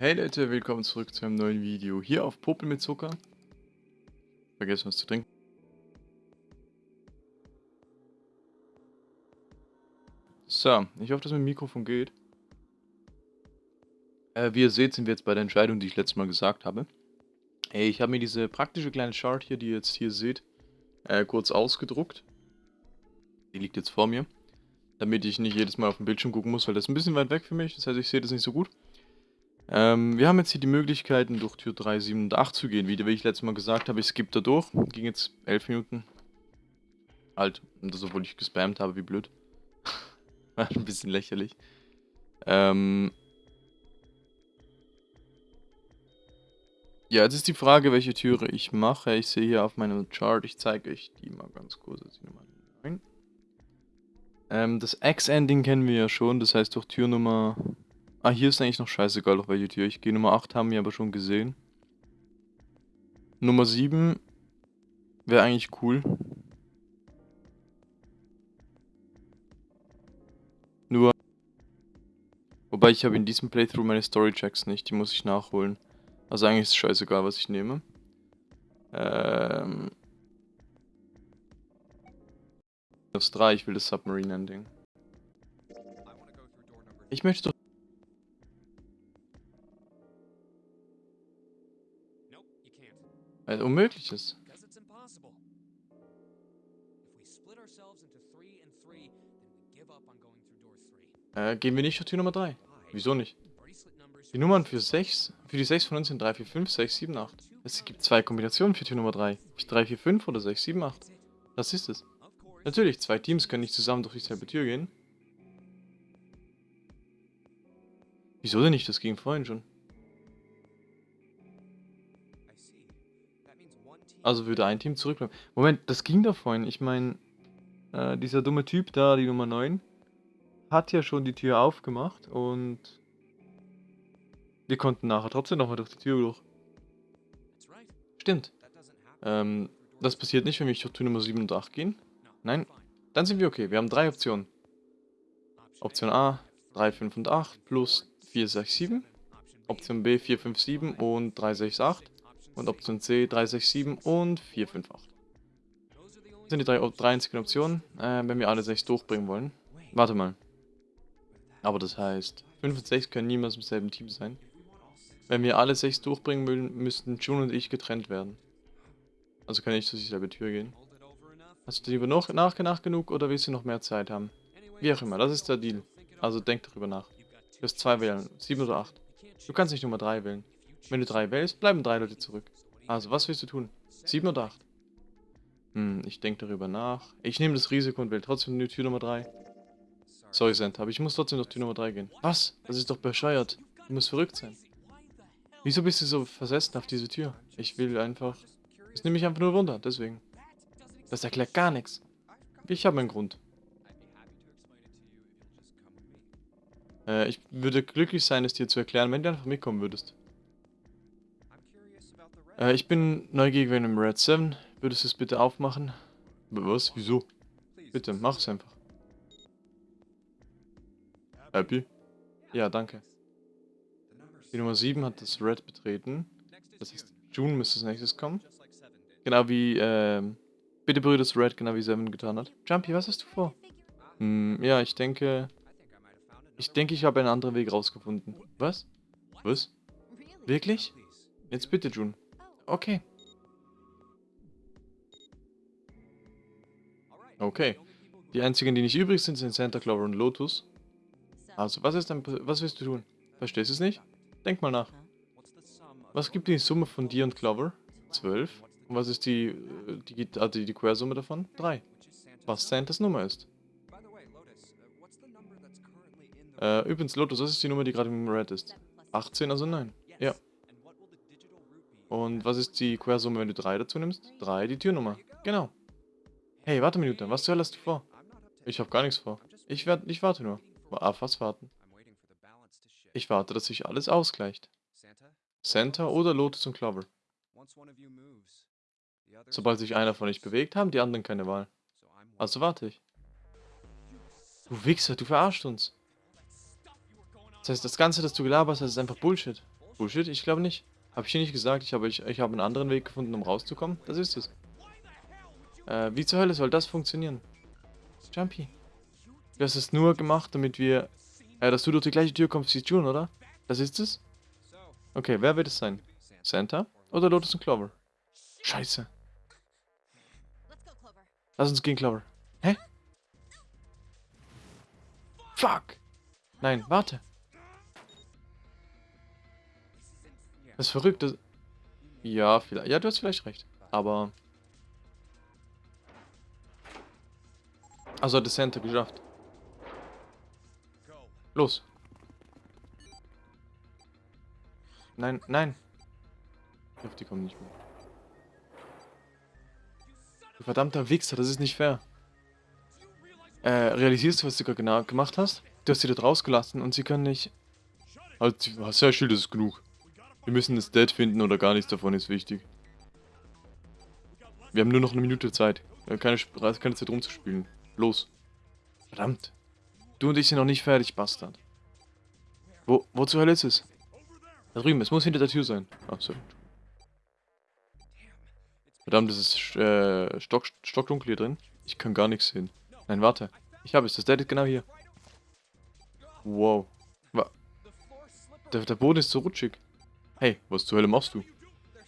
Hey Leute, willkommen zurück zu einem neuen Video hier auf Popel mit Zucker. Vergessen was zu trinken. So, ich hoffe, dass mein Mikrofon geht. Äh, wie ihr seht, sind wir jetzt bei der Entscheidung, die ich letztes Mal gesagt habe. Ich habe mir diese praktische kleine Chart hier, die ihr jetzt hier seht, äh, kurz ausgedruckt. Die liegt jetzt vor mir. Damit ich nicht jedes Mal auf den Bildschirm gucken muss, weil das ist ein bisschen weit weg für mich. Das heißt, ich sehe das nicht so gut. Ähm, wir haben jetzt hier die Möglichkeiten, durch Tür 3, 7 und 8 zu gehen. Wie, wie ich letztes Mal gesagt habe, ich skippe da durch. Ging jetzt 11 Minuten. Halt, und das obwohl ich gespammt habe, wie blöd. War ein bisschen lächerlich. Ähm... Ja, jetzt ist die Frage, welche Türe ich mache. Ich sehe hier auf meinem Chart, ich zeige euch die mal ganz kurz. Nummer 9. Ähm, das X-Ending kennen wir ja schon, das heißt durch Tür Nummer Ah, hier ist eigentlich noch scheißegal, auf welche Tür ich gehe. Nummer 8 haben wir aber schon gesehen. Nummer 7 wäre eigentlich cool. Nur... Wobei ich habe in diesem Playthrough meine Story-Checks nicht, die muss ich nachholen. Also eigentlich ist es scheißegal, was ich nehme. Ähm... Das 3, ich will das Submarine-Ending. Ich möchte doch Weil unmöglich ist. Äh, gehen wir nicht auf Tür Nummer 3. Wieso nicht? Die Nummern für 6, für die 6 von uns sind 3, 4, 5, 6, 7, 8. Es gibt zwei Kombinationen für Tür Nummer 3. 3, 4, 5 oder 6, 7, 8. Das ist es. Natürlich, zwei Teams können nicht zusammen durch dieselbe Tür gehen. Wieso denn nicht? Das ging vorhin schon. Also würde ein Team zurückbleiben. Moment, das ging doch vorhin. Ich meine, äh, dieser dumme Typ da, die Nummer 9, hat ja schon die Tür aufgemacht und wir konnten nachher trotzdem nochmal durch die Tür durch. Stimmt. Ähm, das passiert nicht, wenn wir durch Tür Nummer 7 und 8 gehen. Nein, dann sind wir okay. Wir haben drei Optionen. Option A, 3, 5 und 8 plus 4, 6, 7. Option B, 4, 5, 7 und 3, 6, 8. Und Option C 367 und 458. Das sind die drei, drei einzigen Optionen, äh, wenn wir alle 6 durchbringen wollen. Warte mal. Aber das heißt, 5 und 6 können niemals im selben Team sein. Wenn wir alle 6 durchbringen wollen, müssten June und ich getrennt werden. Also kann ich durch dieselbe Tür gehen. Hast du lieber noch nachgedacht genug oder willst du noch mehr Zeit haben? Wie auch immer, das ist der Deal. Also denk darüber nach. Du wirst 2 wählen, 7 oder 8. Du kannst nicht Nummer 3 wählen. Wenn du drei wählst, bleiben drei Leute zurück. Also, was willst du tun? Sieben oder acht? Hm, ich denke darüber nach. Ich nehme das Risiko und wähle trotzdem die Tür Nummer 3. Sorry, Sent, aber ich muss trotzdem durch Tür Nummer 3 gehen. Was? Das ist doch bescheuert. Du musst verrückt sein. Wieso bist du so versessen auf diese Tür? Ich will einfach... Das nehme ich einfach nur Wunder, deswegen. Das erklärt gar nichts. Ich habe einen Grund. Äh, ich würde glücklich sein, es dir zu erklären, wenn du einfach mitkommen würdest. Äh, ich bin neugierig wegen dem Red 7. Würdest du es bitte aufmachen? Was? Wieso? Bitte, mach es einfach. Happy? Ja, danke. Die Nummer 7 hat das Red betreten. Das heißt, June müsste als nächstes kommen. Genau wie, ähm, bitte berühre das Red, genau wie Seven getan hat. Jumpy, was hast du vor? Hm, ja, ich denke... Ich denke, ich habe einen anderen Weg rausgefunden. Was? Was? Wirklich? Jetzt bitte, June. Okay. Okay. Die einzigen, die nicht übrig sind, sind Santa Clover und Lotus. Also, was ist denn, was willst du tun? Verstehst du es nicht? Denk mal nach. Was gibt die Summe von dir und Clover? 12. Und was ist die, äh, die, also die, die Quersumme davon? 3. Was Santas Nummer ist. Äh, übrigens, Lotus, was ist die Nummer, die gerade im Red ist? 18, also 9. Ja. Und was ist die Quersumme, wenn du 3 dazu nimmst? 3, die Türnummer. Genau. Hey, warte eine Minute. Was zur Hölle hast du vor? Ich habe gar nichts vor. Ich, werd, ich warte nur. Auf was warten? Ich warte, dass sich alles ausgleicht. Santa oder Lotus und Clover. Sobald sich einer von euch bewegt, haben die anderen keine Wahl. Also warte ich. Du Wichser, du verarscht uns. Das heißt, das Ganze, das du gelabert hast, ist einfach Bullshit. Bullshit, ich glaube nicht. Habe ich dir nicht gesagt, ich habe ich, ich hab einen anderen Weg gefunden, um rauszukommen? Das ist es. Äh, wie zur Hölle soll das funktionieren? Jumpy. Du hast es nur gemacht, damit wir... Äh, dass du durch die gleiche Tür kommst wie June, oder? Das ist es? Okay, wer wird es sein? Santa oder Lotus und Clover? Scheiße. Lass uns gehen, Clover. Hä? Fuck! Nein, warte. Das ist verrückt. Das ja, vielleicht. Ja, du hast vielleicht recht. Aber... Also hat das Center geschafft. Los. Nein, nein. Ich hoffe, die kommen nicht mehr. Du verdammter Wichser, das ist nicht fair. Äh, realisierst du, was du gerade gemacht hast? Du hast sie dort rausgelassen und sie können nicht... Halt, sehr Schild ist genug. Wir müssen das Dead finden oder gar nichts davon ist wichtig. Wir haben nur noch eine Minute Zeit. Keine, keine Zeit rumzuspielen. Los. Verdammt. Du und ich sind noch nicht fertig, Bastard. Wo, wo zur Hölle ist es? Da drüben, es muss hinter der Tür sein. So. Verdammt, es ist äh, stock, stockdunkel hier drin. Ich kann gar nichts sehen. Nein, warte. Ich habe es. Das Dead ist genau hier. Wow. Der, der Boden ist so rutschig. Hey, was zur Hölle machst du?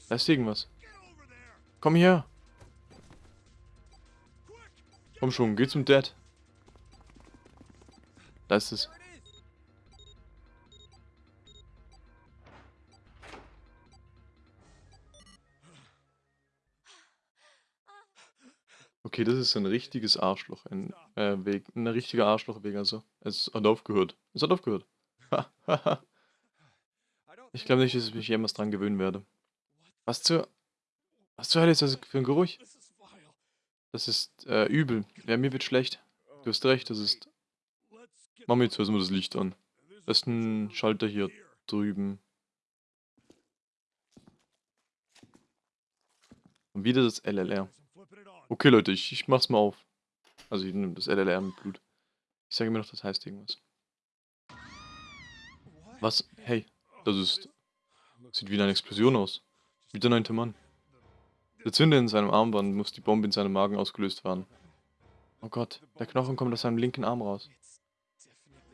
Da ist irgendwas. Komm her. Komm schon, geh zum Dad. Da ist es. Okay, das ist ein richtiges Arschloch, ein äh, Weg, ein richtiger Arschlochweg, also. Es hat aufgehört. Es hat aufgehört. Ich glaube nicht, dass ich mich jemals dran gewöhnen werde. Was zur... Was zur Hölle ist das für ein Geruch? Das ist äh, übel. Ja, mir wird schlecht. Du hast recht, das ist... Mach mir jetzt erstmal das Licht an. Das ist ein Schalter hier drüben. Und wieder das LLR. Okay, Leute, ich, ich mach's mal auf. Also ich nehme das LLR mit Blut. Ich sage mir noch, das heißt irgendwas. Was? Hey, das ist... Sieht wie eine Explosion aus. Wie der neunte Mann. Der Zünder in seinem Armband muss die Bombe in seinem Magen ausgelöst werden. Oh Gott, der Knochen kommt aus seinem linken Arm raus.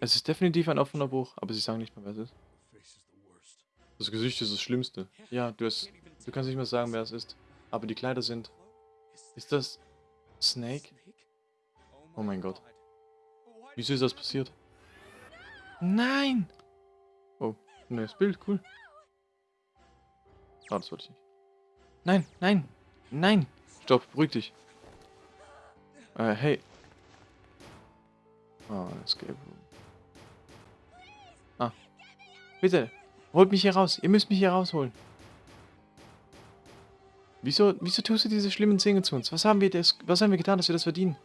Es ist definitiv ein offener Bruch, aber sie sagen nicht mehr, wer es ist. Das Gesicht ist das Schlimmste. Ja, du, hast, du kannst nicht mehr sagen, wer es ist. Aber die Kleider sind ist das Snake? Oh mein Gott. Wieso ist das passiert? Nein! Neues Bild, cool. Ah, das wollte ich nicht. Nein, nein, nein! Stopp, beruhig dich. Äh, hey. Oh, Escape Room. Ah. Bitte, holt mich hier raus. Ihr müsst mich hier rausholen. Wieso, wieso tust du diese schlimmen Dinge zu uns? Was haben wir das, was haben wir getan, dass wir das verdienen?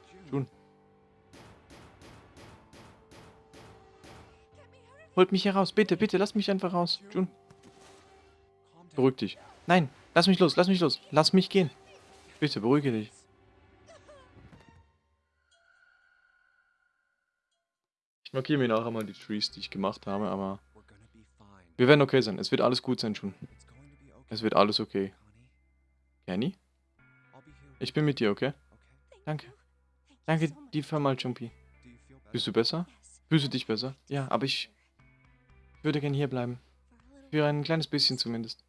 Holt mich hier raus. Bitte, bitte, lass mich einfach raus. Jun. Beruhig dich. Nein, lass mich los, lass mich los. Lass mich gehen. Bitte, beruhige dich. Ich markiere mir nachher mal die Trees, die ich gemacht habe, aber... Wir werden okay sein. Es wird alles gut sein, Jun. Es wird alles okay. Kenny? Ich bin mit dir, okay? Danke. Danke dir mal, Jumpy. Bist du besser? Fühlst du dich besser? Ja, aber ich würde gerne hier bleiben. Für ein kleines bisschen zumindest.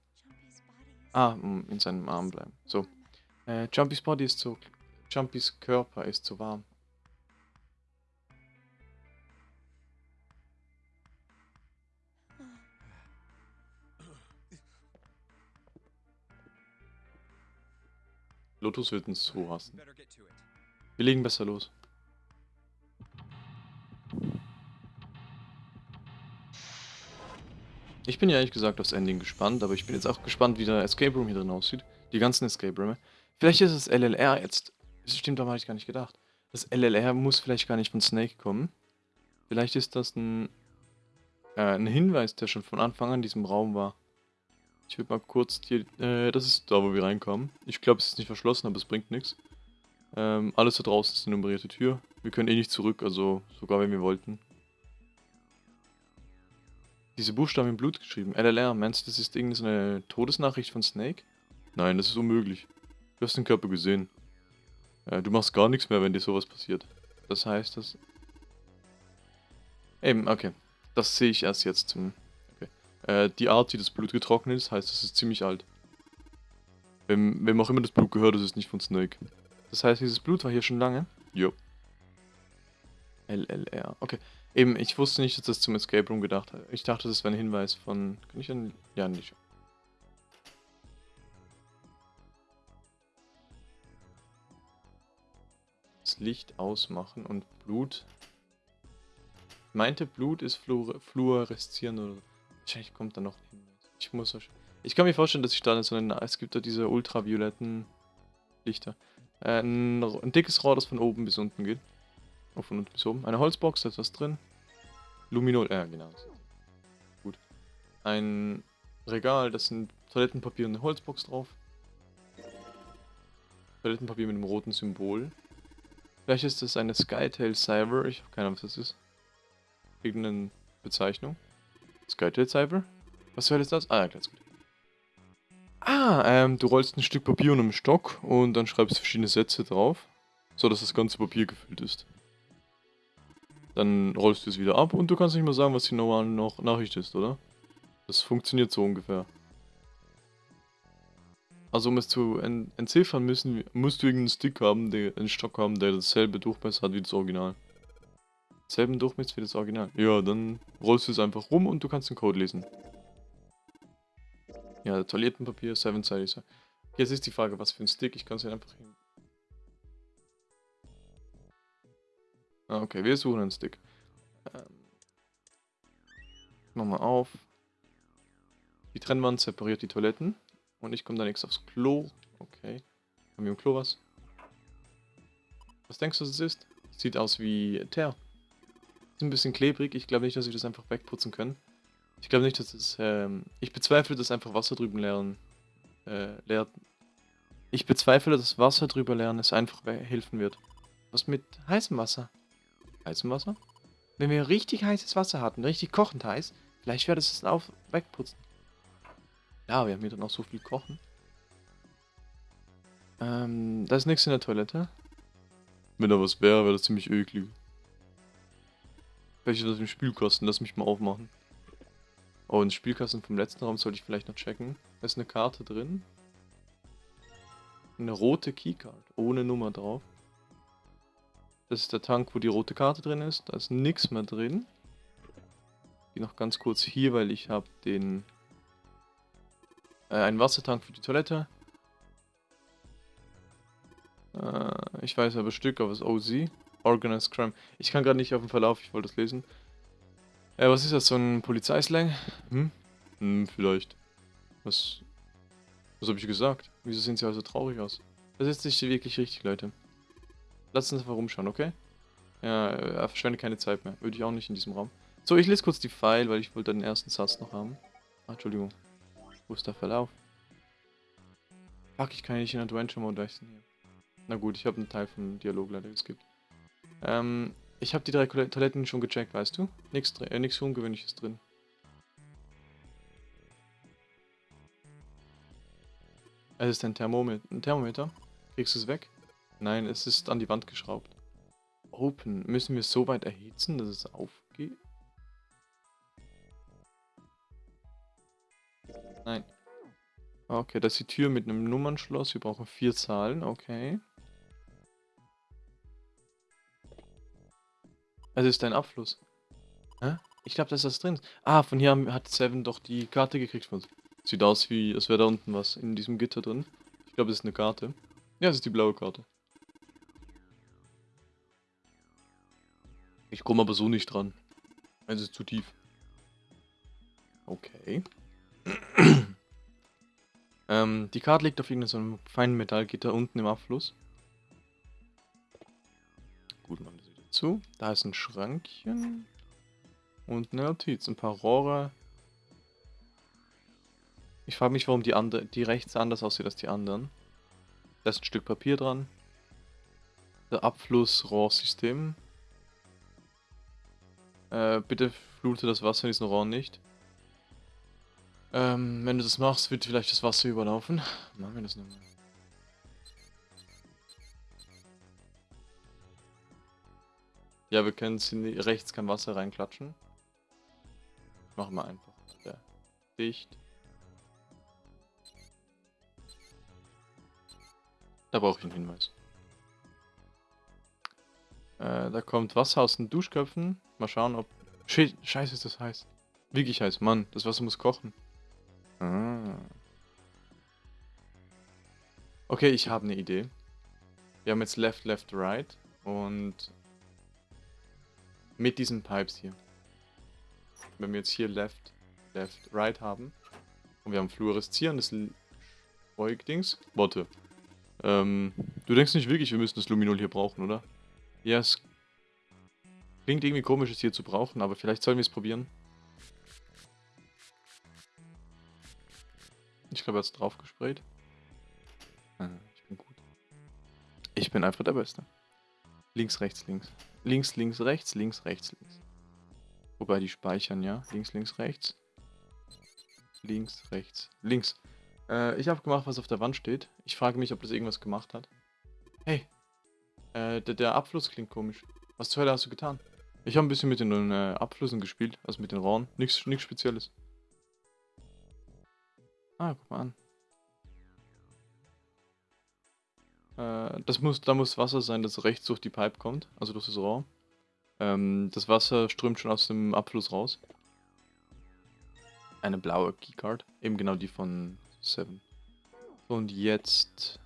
Ah, in seinem Arm bleiben. So. Äh, Jumpys Body ist zu... Jumpys Körper ist zu warm. Lotus wird uns so hassen. Wir legen besser los. Ich bin ja ehrlich gesagt aufs Ending gespannt, aber ich bin jetzt auch gespannt, wie der Escape Room hier drin aussieht. Die ganzen Escape Rooms. Vielleicht ist es LLR jetzt. Das stimmt, daran habe ich gar nicht gedacht. Das LLR muss vielleicht gar nicht von Snake kommen. Vielleicht ist das ein, äh, ein Hinweis, der schon von Anfang an in diesem Raum war. Ich würde mal kurz die, äh, das ist da, wo wir reinkommen. Ich glaube, es ist nicht verschlossen, aber es bringt nichts. Ähm, alles da draußen ist eine nummerierte Tür. Wir können eh nicht zurück, also sogar wenn wir wollten. Diese Buchstaben im Blut geschrieben. LLR, meinst du, das ist irgendeine Todesnachricht von Snake? Nein, das ist unmöglich. Du hast den Körper gesehen. Äh, du machst gar nichts mehr, wenn dir sowas passiert. Das heißt, dass... Eben, okay. Das sehe ich erst jetzt. Okay. Äh, die Art, wie das Blut getrocknet ist, heißt, es ist ziemlich alt. Wem, wem auch immer das Blut gehört, das ist nicht von Snake. Das heißt, dieses Blut war hier schon lange? Jo. LLR. Okay. Eben, ich wusste nicht, dass das zum Escape Room gedacht hat. Ich dachte, das wäre ein Hinweis von... Kann ich an... Ja, nicht. Das Licht ausmachen und Blut... Meinte Blut ist fluor fluoreszieren oder... Wahrscheinlich kommt da noch ein Hinweis. Ich muss... Ich kann mir vorstellen, dass ich da so eine... Es gibt da diese ultravioletten Lichter. Äh, ein, ein dickes Rohr, das von oben bis unten geht. Oh, von unten bis oben. Eine Holzbox, da ist was drin. Luminol, ja genau. Gut. Ein Regal, das sind Toilettenpapier und eine Holzbox drauf. Toilettenpapier mit einem roten Symbol. Vielleicht ist das eine Skytail Cyber. Ich habe keine Ahnung, was das ist. Irgendeine Bezeichnung. Skytail Cyber? Was soll das? Ah, ja, ganz gut. Ah, ähm, du rollst ein Stück Papier und einen Stock und dann schreibst verschiedene Sätze drauf, so dass das ganze Papier gefüllt ist. Dann rollst du es wieder ab und du kannst nicht mehr sagen, was die normale noch Nachricht ist, oder? Das funktioniert so ungefähr. Also um es zu ent entziffern müssen, musst du irgendeinen Stick haben, der, einen Stock haben, der dasselbe Durchmesser hat wie das Original. Selben Durchmesser wie das Original. Ja, dann rollst du es einfach rum und du kannst den Code lesen. Ja, Toilettenpapier, 7 Size. Jetzt ist die Frage, was für ein Stick. Ich kann es einfach hin. Okay, wir suchen einen Stick. Ähm, Nochmal auf. Die Trennwand separiert die Toiletten. Und ich komme dann nichts aufs Klo. Okay. Haben wir im Klo was? Was denkst du, es ist? Sieht aus wie Teer. Ist ein bisschen klebrig. Ich glaube nicht, dass wir das einfach wegputzen können. Ich glaube nicht, dass es... Ähm, ich bezweifle, dass einfach Wasser drüben leeren... Äh, leer... Ich bezweifle, dass Wasser drüber leeren es einfach helfen wird. Was mit heißem Wasser? Heißem Wasser? Wenn wir richtig heißes Wasser hatten, richtig kochend heiß, vielleicht wäre das auf wegputzen. Ja, wir haben hier dann auch so viel kochen. Ähm, da ist nichts in der Toilette. Wenn da was wäre, wäre das ziemlich eklig. Welche das im Spülkasten? Lass mich mal aufmachen. Oh, den Spielkasten vom letzten Raum sollte ich vielleicht noch checken. Da ist eine Karte drin. Eine rote Keycard, ohne Nummer drauf. Das ist der Tank, wo die rote Karte drin ist. Da ist nichts mehr drin. Ich gehe noch ganz kurz hier, weil ich habe den... Äh, einen Wassertank für die Toilette. Äh, ich weiß aber Stück, aber es ist OZ. Organized Crime. Ich kann gerade nicht auf dem Verlauf, ich wollte das lesen. Äh, was ist das, so ein Polizeislang? Hm? Hm, vielleicht. Was... Was habe ich gesagt? Wieso sehen sie also traurig aus? Das ist nicht wirklich richtig, Leute. Lass uns einfach rumschauen, okay? Ja, er verschwendet keine Zeit mehr. Würde ich auch nicht in diesem Raum. So, ich lese kurz die Pfeil, weil ich wollte den ersten Satz noch haben. Ach, Entschuldigung. Wo ist der Verlauf? Fuck, ich kann nicht in Adventure Mode wechseln hier. Na gut, ich habe einen Teil vom Dialog leider geskippt. Ähm, ich habe die drei Toiletten schon gecheckt, weißt du? Nichts äh, Ungewöhnliches drin. Es ist ein Thermometer. Ein Thermometer. Kriegst du es weg? Nein, es ist an die Wand geschraubt. Open. Müssen wir so weit erhitzen, dass es aufgeht? Nein. Okay, das ist die Tür mit einem Nummernschloss. Wir brauchen vier Zahlen. Okay. Es ist ein Abfluss. Hä? Ich glaube, da ist das drin. Ah, von hier hat Seven doch die Karte gekriegt. Sieht aus wie, als wäre da unten was in diesem Gitter drin. Ich glaube, es ist eine Karte. Ja, es ist die blaue Karte. Ich komme aber so nicht dran. Es ist zu tief. Okay. ähm, die Karte liegt auf irgendeinem feinen Metallgitter unten im Abfluss. Gut, machen wir sie dazu. Da ist ein Schrankchen. Und eine Notiz, ein paar Rohre. Ich frage mich, warum die, die rechts anders aussieht als die anderen. Da ist ein Stück Papier dran. Der Abflussrohrsystem. Äh, bitte flute das Wasser in diesen Rohren nicht. Ähm, wenn du das machst, wird vielleicht das Wasser überlaufen. Machen wir das nochmal. Ja, wir können rechts kein Wasser reinklatschen. Machen wir einfach. Ja. Dicht. Da brauche ich einen Hinweis. Äh, da kommt Wasser aus den Duschköpfen. Mal schauen, ob... Scheiße ist das heiß. Wirklich heiß, Mann. Das Wasser muss kochen. Ah. Okay, ich habe eine Idee. Wir haben jetzt Left, Left, Right. Und mit diesen Pipes hier. Wenn wir jetzt hier Left, Left, Right haben und wir haben fluoreszierendes Beugdings. Warte. Ähm, du denkst nicht wirklich, wir müssen das Luminol hier brauchen, oder? Ja, es klingt irgendwie komisch, es hier zu brauchen, aber vielleicht sollen wir es probieren. Ich glaube, er hat es drauf gesprayt. Ah, ich bin gut. Ich bin einfach der Beste. Links, rechts, links. Links, links, rechts, links, rechts, links. Wobei die speichern, ja. Links, links, rechts. Links, rechts, links. Äh, ich habe gemacht, was auf der Wand steht. Ich frage mich, ob das irgendwas gemacht hat. Hey. Äh, der, der Abfluss klingt komisch. Was zur Hölle hast du getan? Ich habe ein bisschen mit den äh, Abflüssen gespielt, also mit den Rohren. Nichts, Spezielles. Ah, guck mal an. Äh, das muss, da muss Wasser sein, das rechts durch die Pipe kommt, also durch das Rohr. Ähm, das Wasser strömt schon aus dem Abfluss raus. Eine blaue Keycard, eben genau die von Seven. Und jetzt...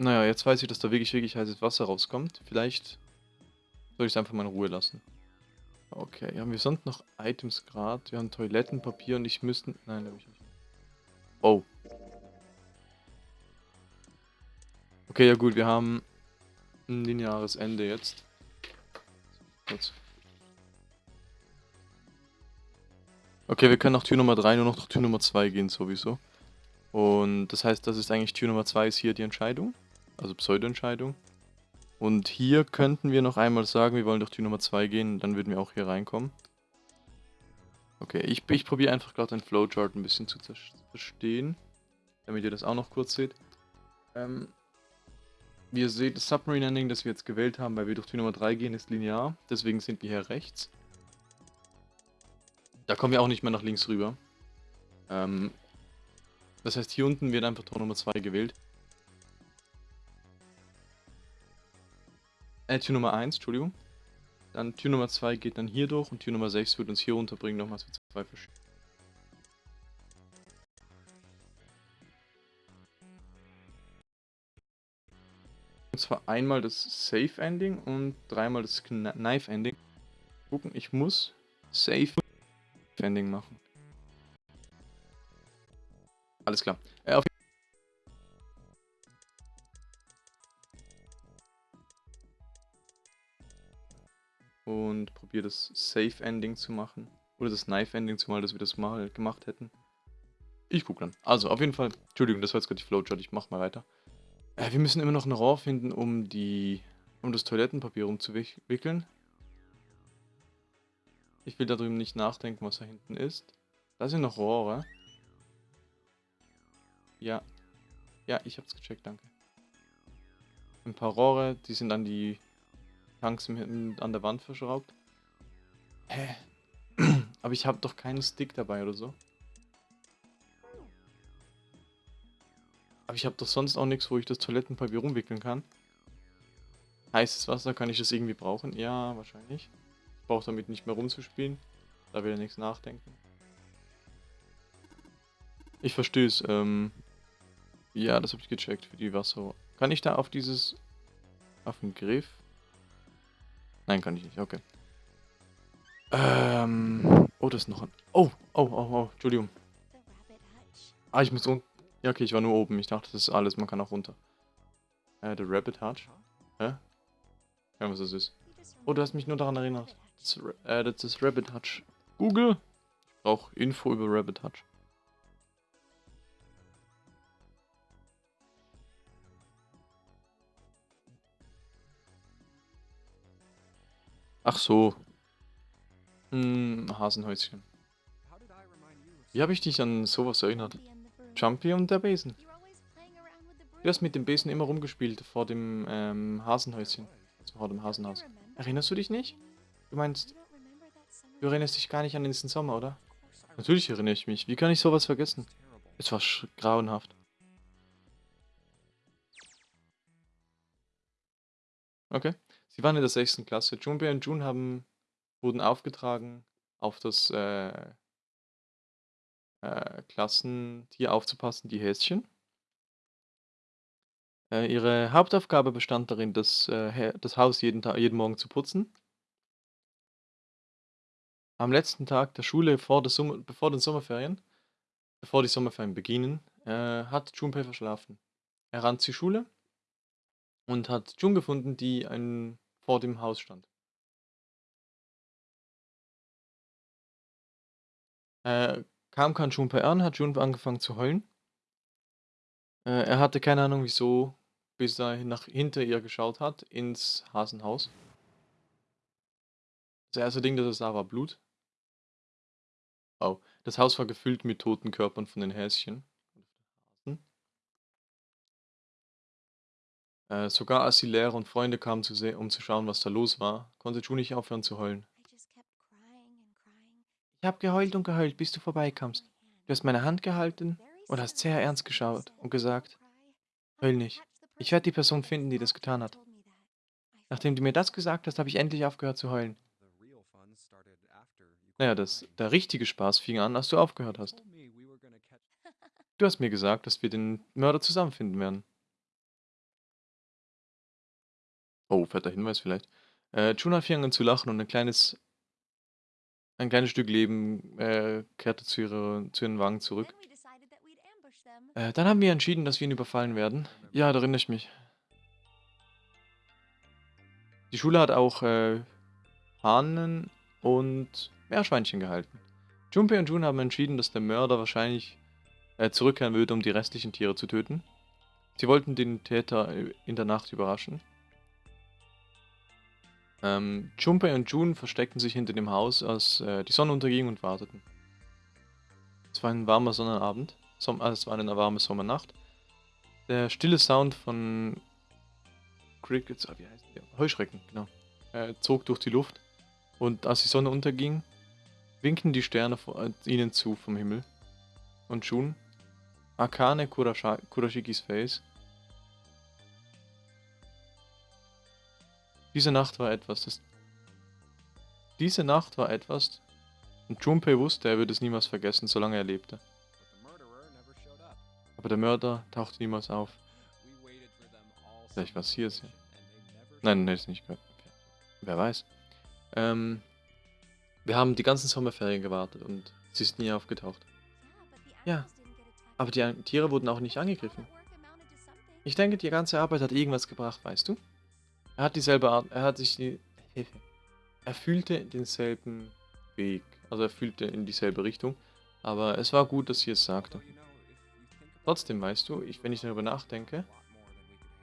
Naja, jetzt weiß ich, dass da wirklich, wirklich heißes Wasser rauskommt. Vielleicht soll ich es einfach mal in Ruhe lassen. Okay, haben wir sonst noch Items gerade? Wir haben Toilettenpapier und ich müsste... Nein, habe ich nicht. Oh. Okay, ja gut, wir haben ein lineares Ende jetzt. Kurz. Okay, wir können nach Tür Nummer 3 nur noch nach Tür Nummer 2 gehen sowieso. Und das heißt, das ist eigentlich Tür Nummer 2 ist hier die Entscheidung. Also Pseudo-Entscheidung. Und hier könnten wir noch einmal sagen, wir wollen durch Tür Nummer 2 gehen, dann würden wir auch hier reinkommen. Okay, ich, ich probiere einfach gerade den Flowchart ein bisschen zu verstehen, damit ihr das auch noch kurz seht. Ähm, wie ihr seht, das Submarine Ending, das wir jetzt gewählt haben, weil wir durch Tür Nummer 3 gehen, ist linear, deswegen sind wir hier rechts. Da kommen wir auch nicht mehr nach links rüber. Ähm, das heißt, hier unten wird einfach Tor Nummer 2 gewählt. Äh, Tür Nummer 1, Entschuldigung. Dann Tür Nummer 2 geht dann hier durch und Tür Nummer 6 wird uns hier unterbringen, nochmals für zwei verschiedene. Und zwar einmal das Safe Ending und dreimal das Knife Ending. Gucken, ich muss Safe Ending machen. Alles klar. Und probiere das Safe Ending zu machen. Oder das Knife Ending zumal, dass wir das mal gemacht hätten. Ich gucke dann. Also, auf jeden Fall. Entschuldigung, das war jetzt gerade die Flowchart. Ich mach mal weiter. Äh, wir müssen immer noch ein Rohr finden, um die um das Toilettenpapier umzuwickeln. Ich will da drüben nicht nachdenken, was da hinten ist. Da sind noch Rohre. Ja. Ja, ich hab's gecheckt, danke. Ein paar Rohre, die sind an die Tanks an der Wand verschraubt. Hä? Aber ich habe doch keinen Stick dabei oder so. Aber ich habe doch sonst auch nichts, wo ich das Toilettenpapier rumwickeln kann. Heißes Wasser, kann ich das irgendwie brauchen? Ja, wahrscheinlich brauche damit nicht mehr rumzuspielen. Da will er nichts nachdenken. Ich verstehe es. Ähm ja, das habe ich gecheckt für die Wasser. Kann ich da auf dieses... auf den Griff? Nein, kann ich nicht. Okay. Ähm... Oh, das ist noch ein... Oh, oh, oh, oh, Entschuldigung. Ah, ich muss unten... Ja, okay, ich war nur oben. Ich dachte, das ist alles. Man kann auch runter. Äh, der Rabbit Hutch. Hä? Ja, was das ist. Oh, du hast mich nur daran erinnert. Das, äh, das ist Rabbit Hutch. Google. Ich brauche Info über Rabbit Hutch. Ach so. Hm, Hasenhäuschen. Wie habe ich dich an sowas erinnert? Jumpy und der Besen. Du hast mit dem Besen immer rumgespielt vor dem ähm, Hasenhäuschen. Also vor dem Hasenhaus. Erinnerst du dich nicht? Du meinst, du erinnerst dich gar nicht an diesen Sommer, oder? Natürlich erinnere ich mich. Wie kann ich sowas vergessen? Es war grauenhaft. Okay. Sie waren in der sechsten Klasse. Junpei und Jun haben, wurden aufgetragen, auf das äh, äh, Klassentier aufzupassen, die Häschen. Äh, ihre Hauptaufgabe bestand darin, das, äh, das Haus jeden, Tag, jeden Morgen zu putzen. Am letzten Tag der Schule vor, der Sommer, bevor den Sommerferien, bevor die Sommerferien beginnen, äh, hat Junpei verschlafen. Er rannte zur Schule und hat Jun gefunden, die ein, vor dem Haus stand. Äh, kam kein Junpei an, hat Jun angefangen zu heulen. Äh, er hatte keine Ahnung wieso, bis er nach hinter ihr geschaut hat, ins Hasenhaus. Das erste Ding, das er sah, war Blut. Oh, das Haus war gefüllt mit toten Körpern von den Häschen. Äh, sogar als die Lehrer und Freunde kamen, zu um zu schauen, was da los war, konnte Ju nicht aufhören zu heulen. Ich habe geheult und geheult, bis du vorbeikamst. Du hast meine Hand gehalten und hast sehr ernst geschaut und gesagt, heul nicht. Ich werde die Person finden, die das getan hat. Nachdem du mir das gesagt hast, habe ich endlich aufgehört zu heulen. Naja, das, der richtige Spaß fing an, als du aufgehört hast. Du hast mir gesagt, dass wir den Mörder zusammenfinden werden. Oh, fetter Hinweis vielleicht. Äh, Chuna fing an zu lachen und ein kleines ein kleines Stück Leben äh, kehrte zu, ihrer, zu ihren Wangen zurück. Äh, dann haben wir entschieden, dass wir ihn überfallen werden. Ja, da erinnere ich mich. Die Schule hat auch äh, Hahnen und Meerschweinchen gehalten. Junpei und Jun haben entschieden, dass der Mörder wahrscheinlich äh, zurückkehren würde, um die restlichen Tiere zu töten. Sie wollten den Täter äh, in der Nacht überraschen. Ähm, Junpei und Jun versteckten sich hinter dem Haus, als äh, die Sonne unterging und warteten. Es war ein warmer Sonnenabend, Som also es war eine warme Sommernacht. Der stille Sound von Crickets, ah, wie heißt der? Heuschrecken, genau, äh, zog durch die Luft. Und als die Sonne unterging, winkten die Sterne vor, äh, ihnen zu vom Himmel. Und Jun, Akane Kurashikis Face, Diese Nacht war etwas, das... Diese Nacht war etwas, und Junpei wusste, er würde es niemals vergessen, solange er lebte. Aber der Mörder tauchte niemals auf. Vielleicht war es hier. Sie. Nein, nein, ist nicht gehört. Wer weiß. Ähm, wir haben die ganzen Sommerferien gewartet und sie ist nie aufgetaucht. Ja, aber die Tiere wurden auch nicht angegriffen. Ich denke, die ganze Arbeit hat irgendwas gebracht, weißt du? Er hat dieselbe Art, er hat sich die, er fühlte denselben Weg, also er fühlte in dieselbe Richtung, aber es war gut, dass sie es sagte. Trotzdem, weißt du, ich, wenn ich darüber nachdenke,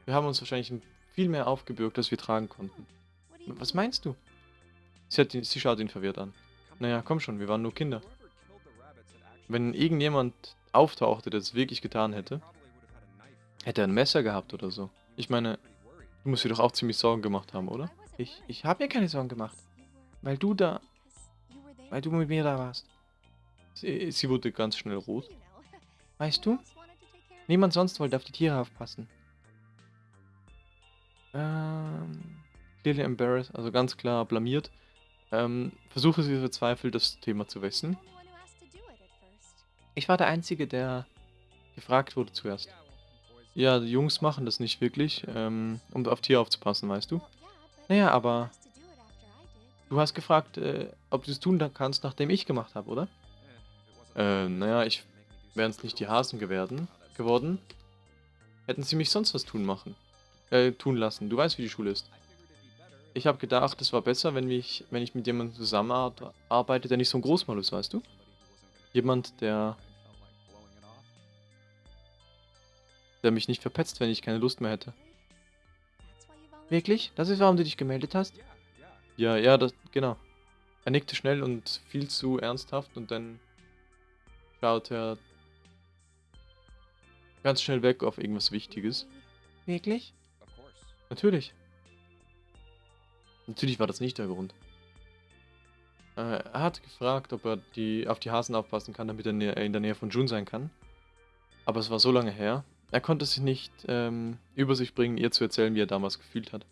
wir haben uns wahrscheinlich viel mehr aufgebürgt, als wir tragen konnten. Was meinst du? Sie, hat, sie schaut ihn verwirrt an. Naja, komm schon, wir waren nur Kinder. Wenn irgendjemand auftauchte, der es wirklich getan hätte, hätte er ein Messer gehabt oder so. Ich meine, Du musst dir doch auch ziemlich Sorgen gemacht haben, oder? Ich, ich habe mir keine Sorgen gemacht. Weil du da... Weil du mit mir da warst. Sie, sie wurde ganz schnell rot. Weißt du? Niemand sonst wollte auf die Tiere aufpassen. Ähm... Clearly embarrassed, also ganz klar blamiert. Ähm, versuche sie verzweifelt, das Thema zu wechseln. Ich war der Einzige, der gefragt wurde zuerst. Ja, die Jungs machen das nicht wirklich, ähm, um auf Tiere aufzupassen, weißt du? Naja, aber du hast gefragt, äh, ob du es tun kannst, nachdem ich gemacht habe, oder? Äh, naja, ich wären es nicht die Hasen geworden, geworden, hätten sie mich sonst was tun machen, äh, tun lassen. Du weißt, wie die Schule ist. Ich habe gedacht, es war besser, wenn ich, wenn ich mit jemandem zusammenarbeite, der nicht so ein Großmal ist, weißt du? Jemand, der der mich nicht verpetzt, wenn ich keine Lust mehr hätte. Wirklich? Das ist, warum du dich gemeldet hast? Ja, ja, das, genau. Er nickte schnell und viel zu ernsthaft und dann schaute er ganz schnell weg auf irgendwas Wichtiges. Wirklich? Natürlich. Natürlich war das nicht der Grund. Äh, er hat gefragt, ob er die, auf die Hasen aufpassen kann, damit er in der Nähe von Jun sein kann. Aber es war so lange her. Er konnte sich nicht ähm, über sich bringen, ihr zu erzählen, wie er damals gefühlt hat.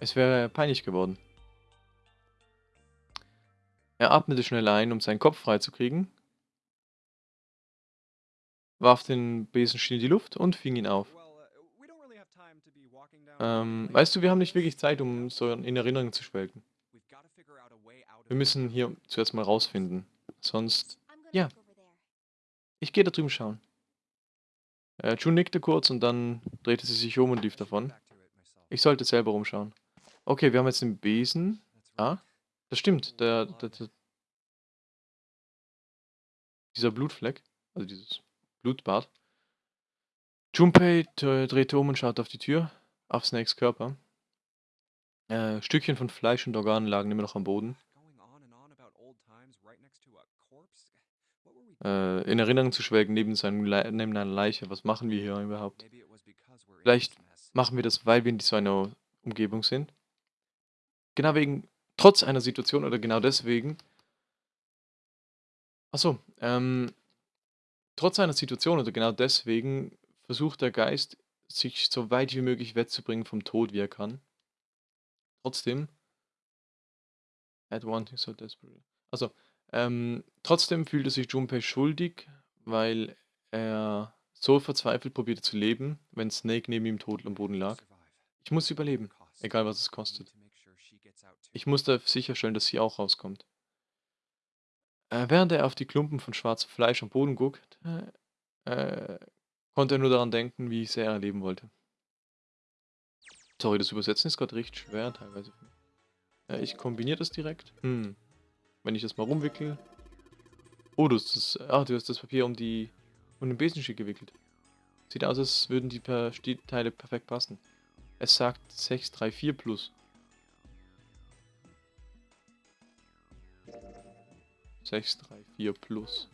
Es wäre peinlich geworden. Er atmete schnell ein, um seinen Kopf freizukriegen, warf den Besenstiel in die Luft und fing ihn auf. Ähm, weißt du, wir haben nicht wirklich Zeit, um so in Erinnerungen zu schwelgen. Wir müssen hier zuerst mal rausfinden. Sonst... Ja. Ich gehe da drüben schauen. Äh, June nickte kurz und dann drehte sie sich um und lief davon. Ich sollte selber rumschauen. Okay, wir haben jetzt den Besen. Ah, das stimmt. Der, der, der, dieser Blutfleck, also dieses Blutbad. Junpei drehte um und schaute auf die Tür, auf Snakes Körper. Äh, Stückchen von Fleisch und Organen lagen immer noch am Boden. Äh, in Erinnerung zu schwelgen neben, seinem Le neben einer Leiche. Was machen wir hier überhaupt? Vielleicht machen wir das, weil wir in so einer Umgebung sind. Genau wegen, trotz einer Situation oder genau deswegen. Achso, ähm, trotz einer Situation oder genau deswegen versucht der Geist, sich so weit wie möglich wegzubringen vom Tod, wie er kann. Trotzdem. At wanting so desperate. Also, ähm, trotzdem fühlte sich Junpei schuldig, weil er so verzweifelt probierte zu leben, wenn Snake neben ihm tot am Boden lag. Ich muss überleben, egal was es kostet. Ich musste sicherstellen, dass sie auch rauskommt. Äh, während er auf die Klumpen von schwarzem Fleisch am Boden guckt, äh, konnte er nur daran denken, wie sehr er leben wollte. Sorry, das Übersetzen ist gerade recht schwer teilweise. Äh, ich kombiniere das direkt. Hm. Wenn ich das mal rumwickel. Oh, du hast das, ah, du hast das Papier um die um den Besenstiel gewickelt. Sieht aus, als würden die per Teile perfekt passen. Es sagt 634 plus. 634 plus.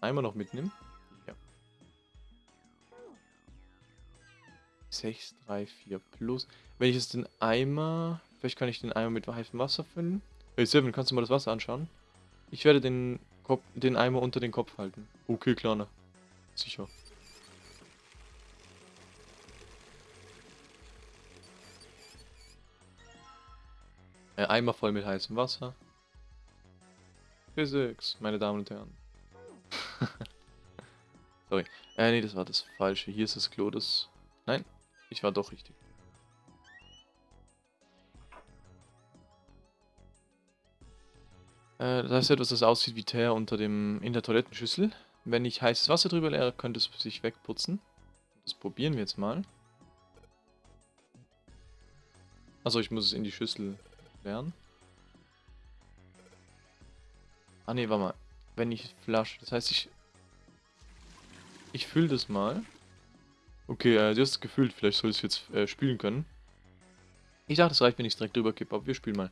Einmal noch mitnehmen. Ja. 634 plus. Wenn ich jetzt den Eimer... Vielleicht kann ich den Eimer mit heißem Wasser füllen. Hey Seven, kannst du mal das Wasser anschauen? Ich werde den, Kopf, den Eimer unter den Kopf halten. Okay, Kleiner. Sicher. Äh, Eimer voll mit heißem Wasser. Physics, meine Damen und Herren. Sorry. Äh, nee, das war das Falsche. Hier ist das Klo, das... Nein, ich war doch richtig. Äh, das ist etwas, das aussieht wie Teer unter dem, in der Toilettenschüssel. Wenn ich heißes Wasser drüber leere, könnte es sich wegputzen. Das probieren wir jetzt mal. Also ich muss es in die Schüssel leeren. Ah ne, warte mal. Wenn ich flasche, das heißt ich... Ich fülle das mal. Okay, äh, du hast es gefüllt, vielleicht soll ich es jetzt äh, spülen können. Ich dachte, es reicht, wenn ich es direkt drüber kippe, aber wir spielen mal.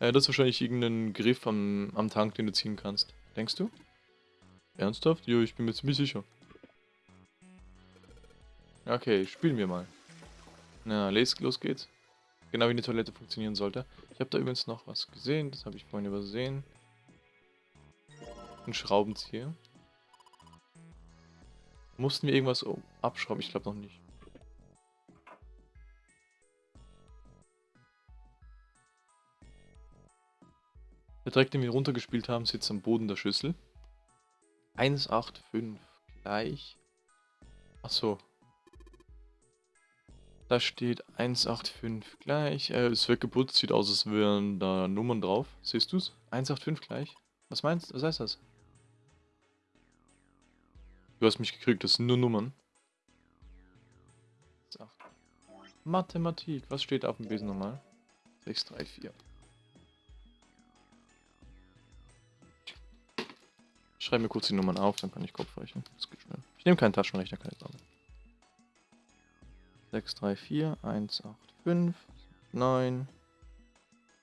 Äh, das ist wahrscheinlich irgendein Griff am, am Tank, den du ziehen kannst. Denkst du? Ernsthaft? Jo, ich bin mir ziemlich sicher. Okay, spielen wir mal. Na, los geht's. Genau wie eine Toilette funktionieren sollte. Ich habe da übrigens noch was gesehen, das habe ich vorhin übersehen. Ein Schraubenzieher. Mussten wir irgendwas abschrauben? Ich glaube noch nicht. Der Dreck, den wir runtergespielt haben, sitzt am Boden der Schüssel. 185 gleich. Achso. Da steht 185 gleich. Er ist weggeputzt, sieht aus, als wären da Nummern drauf. Siehst du's? 185 gleich. Was meinst du? Was heißt das? Du hast mich gekriegt, das sind nur Nummern. Mathematik. Was steht auf dem Besen nochmal? 6, 3, 4. schreibe mir kurz die Nummern auf, dann kann ich Kopf rechnen. Das geht schnell. Ich nehme keinen Taschenrechner, keine Sorge. 6, 3, 4, 1, 8, 5, 9,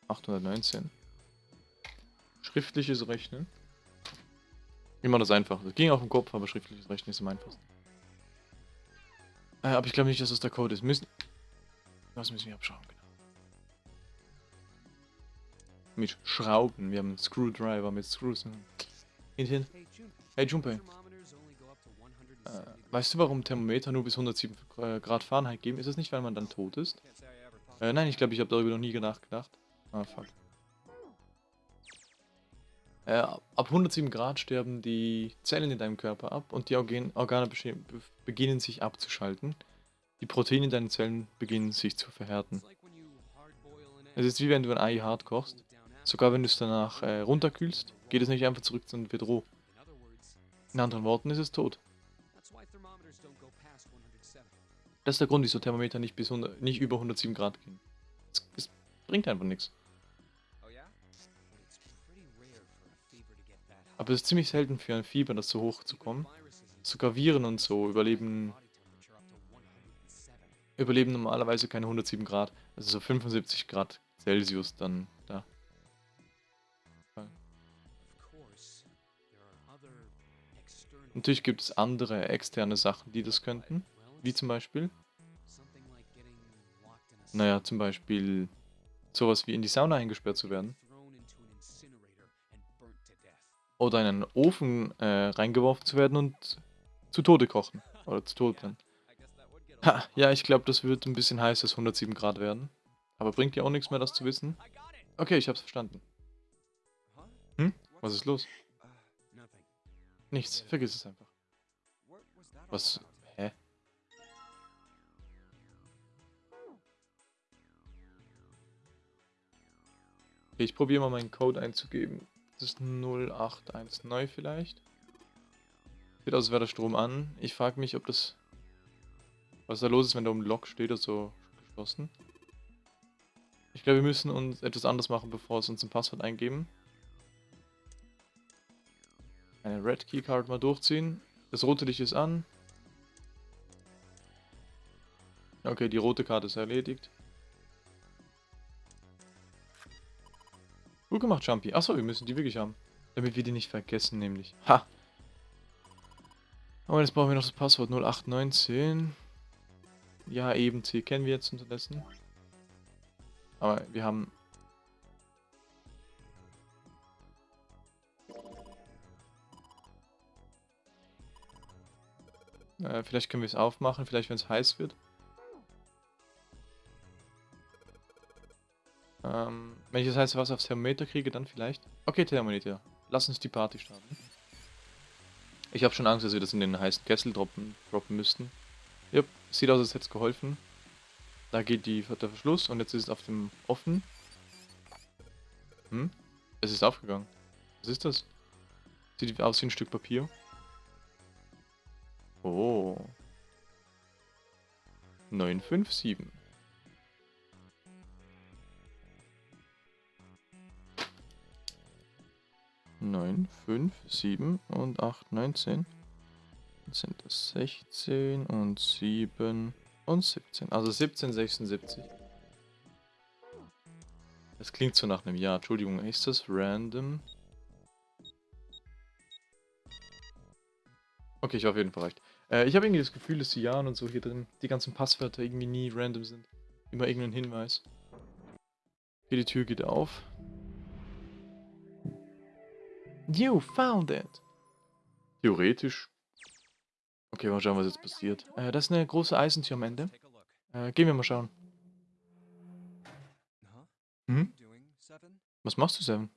819. Schriftliches Rechnen. Immer das einfach. Das ging auf dem Kopf, aber schriftliches Rechnen ist am einfachsten. Äh, aber ich glaube nicht, dass das der Code ist. Müssen. Was müssen wir abschauen, genau. Mit Schrauben. Wir haben einen Screwdriver mit Screws. Hinten. Hey Junpei. Äh, weißt du, warum Thermometer nur bis 107 äh, Grad Fahrenheit geben? Ist es nicht, weil man dann tot ist? Äh, nein, ich glaube, ich habe darüber noch nie nachgedacht. Ah, fuck. Äh, ab 107 Grad sterben die Zellen in deinem Körper ab und die Organ Organe beginnen sich abzuschalten. Die Proteine in deinen Zellen beginnen sich zu verhärten. Es ist wie wenn du ein Ei hart kochst. Sogar wenn du es danach äh, runterkühlst, geht es nicht einfach zurück, wird roh. In anderen Worten ist es tot. Das ist der Grund, wieso Thermometer nicht, bis 100, nicht über 107 Grad gehen. Es, es bringt einfach nichts. Aber es ist ziemlich selten für ein Fieber, das so hoch zu kommen. Sogar Viren und so überleben, überleben normalerweise keine 107 Grad. Also so 75 Grad Celsius dann da. Natürlich gibt es andere externe Sachen, die das könnten. Wie zum Beispiel? Naja, zum Beispiel sowas wie in die Sauna eingesperrt zu werden. Oder in einen Ofen äh, reingeworfen zu werden und zu Tode kochen. Oder zu Tode brennen. Ha, ja, ich glaube, das wird ein bisschen heißes 107 Grad werden. Aber bringt dir auch nichts mehr, das zu wissen. Okay, ich hab's verstanden. Hm? Was ist los? Nichts, vergiss es einfach. Was? Hä? Okay, ich probiere mal meinen Code einzugeben. Das ist 0819 vielleicht. Sieht aus, als wäre der Strom an. Ich frage mich, ob das... Was da los ist, wenn da um Log steht oder so geschlossen. Ich glaube, wir müssen uns etwas anderes machen, bevor es uns ein Passwort eingeben. Eine Red Keycard mal durchziehen. Das rote Licht ist an. Okay, die rote Karte ist erledigt. Gut gemacht, Jumpy. Achso, wir müssen die wirklich haben. Damit wir die nicht vergessen, nämlich. Ha! Aber jetzt brauchen wir noch das Passwort 0819. Ja, eben C kennen wir jetzt unterdessen. Aber wir haben... Äh, vielleicht können wir es aufmachen, vielleicht wenn es heiß wird. Ähm, wenn ich das heiße Wasser aufs Thermometer kriege, dann vielleicht. Okay, Thermometer. Lass uns die Party starten. Ich habe schon Angst, dass wir das in den heißen Kessel droppen, droppen müssten. Jupp, sieht aus, als hätte es geholfen. Da geht die, der Verschluss und jetzt ist es auf dem offen. Hm? Es ist aufgegangen. Was ist das? Sieht aus wie ein Stück Papier. Oh. 957. 9, 5, 7 und 8, 19. Dann sind das 16 und 7 und 17. Also 17, 76. Das klingt so nach einem Jahr. Entschuldigung, ist das random? Okay, ich war auf jeden Fall recht. Äh, ich habe irgendwie das Gefühl, dass die Jahren und so hier drin, die ganzen Passwörter irgendwie nie random sind. Immer irgendein Hinweis. Okay, die Tür geht auf. You found it. Theoretisch. Okay, mal schauen, was jetzt passiert. Äh, das ist eine große Eisentür am Ende. Äh, gehen wir mal schauen. Hm? Was machst du, Seven?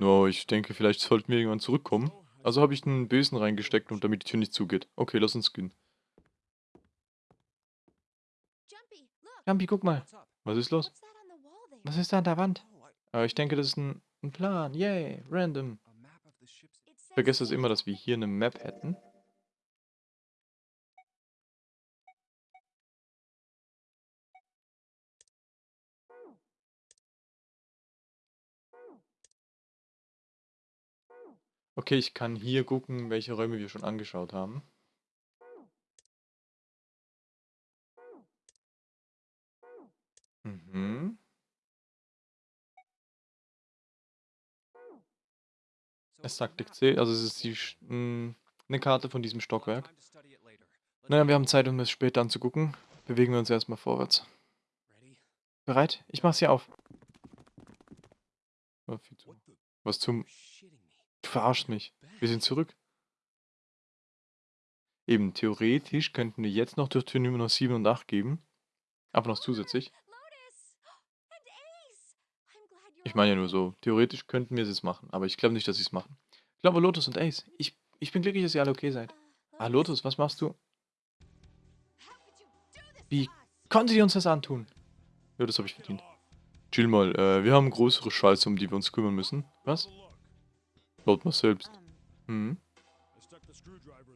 Oh, ich denke, vielleicht sollten wir irgendwann zurückkommen. Also habe ich einen Besen reingesteckt und damit die Tür nicht zugeht. Okay, lass uns gehen. Jumpy, guck mal. Was ist los? Was ist da an der Wand? Äh, ich denke, das ist ein ein Plan, yay, random. Vergesst es immer, dass wir hier eine Map hätten. Okay, ich kann hier gucken, welche Räume wir schon angeschaut haben. Mhm. Es sagt C, also es ist die, mh, eine Karte von diesem Stockwerk. Naja, wir haben Zeit, um es später anzugucken. Bewegen wir uns erstmal vorwärts. Bereit? Ich mach's hier auf. Oh, was zum... Du verarschst mich. Wir sind zurück. Eben, theoretisch könnten wir jetzt noch durch Tür Nummer 7 und 8 geben. Aber noch zusätzlich. Ich meine ja nur so, theoretisch könnten wir es machen, aber ich glaube nicht, dass sie es machen. Ich glaube Lotus und Ace. Ich, ich bin glücklich, dass ihr alle okay seid. Ah, Lotus, was machst du? Wie konnte die uns das antun? Ja, das habe ich verdient. Chill mal, äh, wir haben größere Scheiße, um die wir uns kümmern müssen. Was? Laut mal selbst. Hm.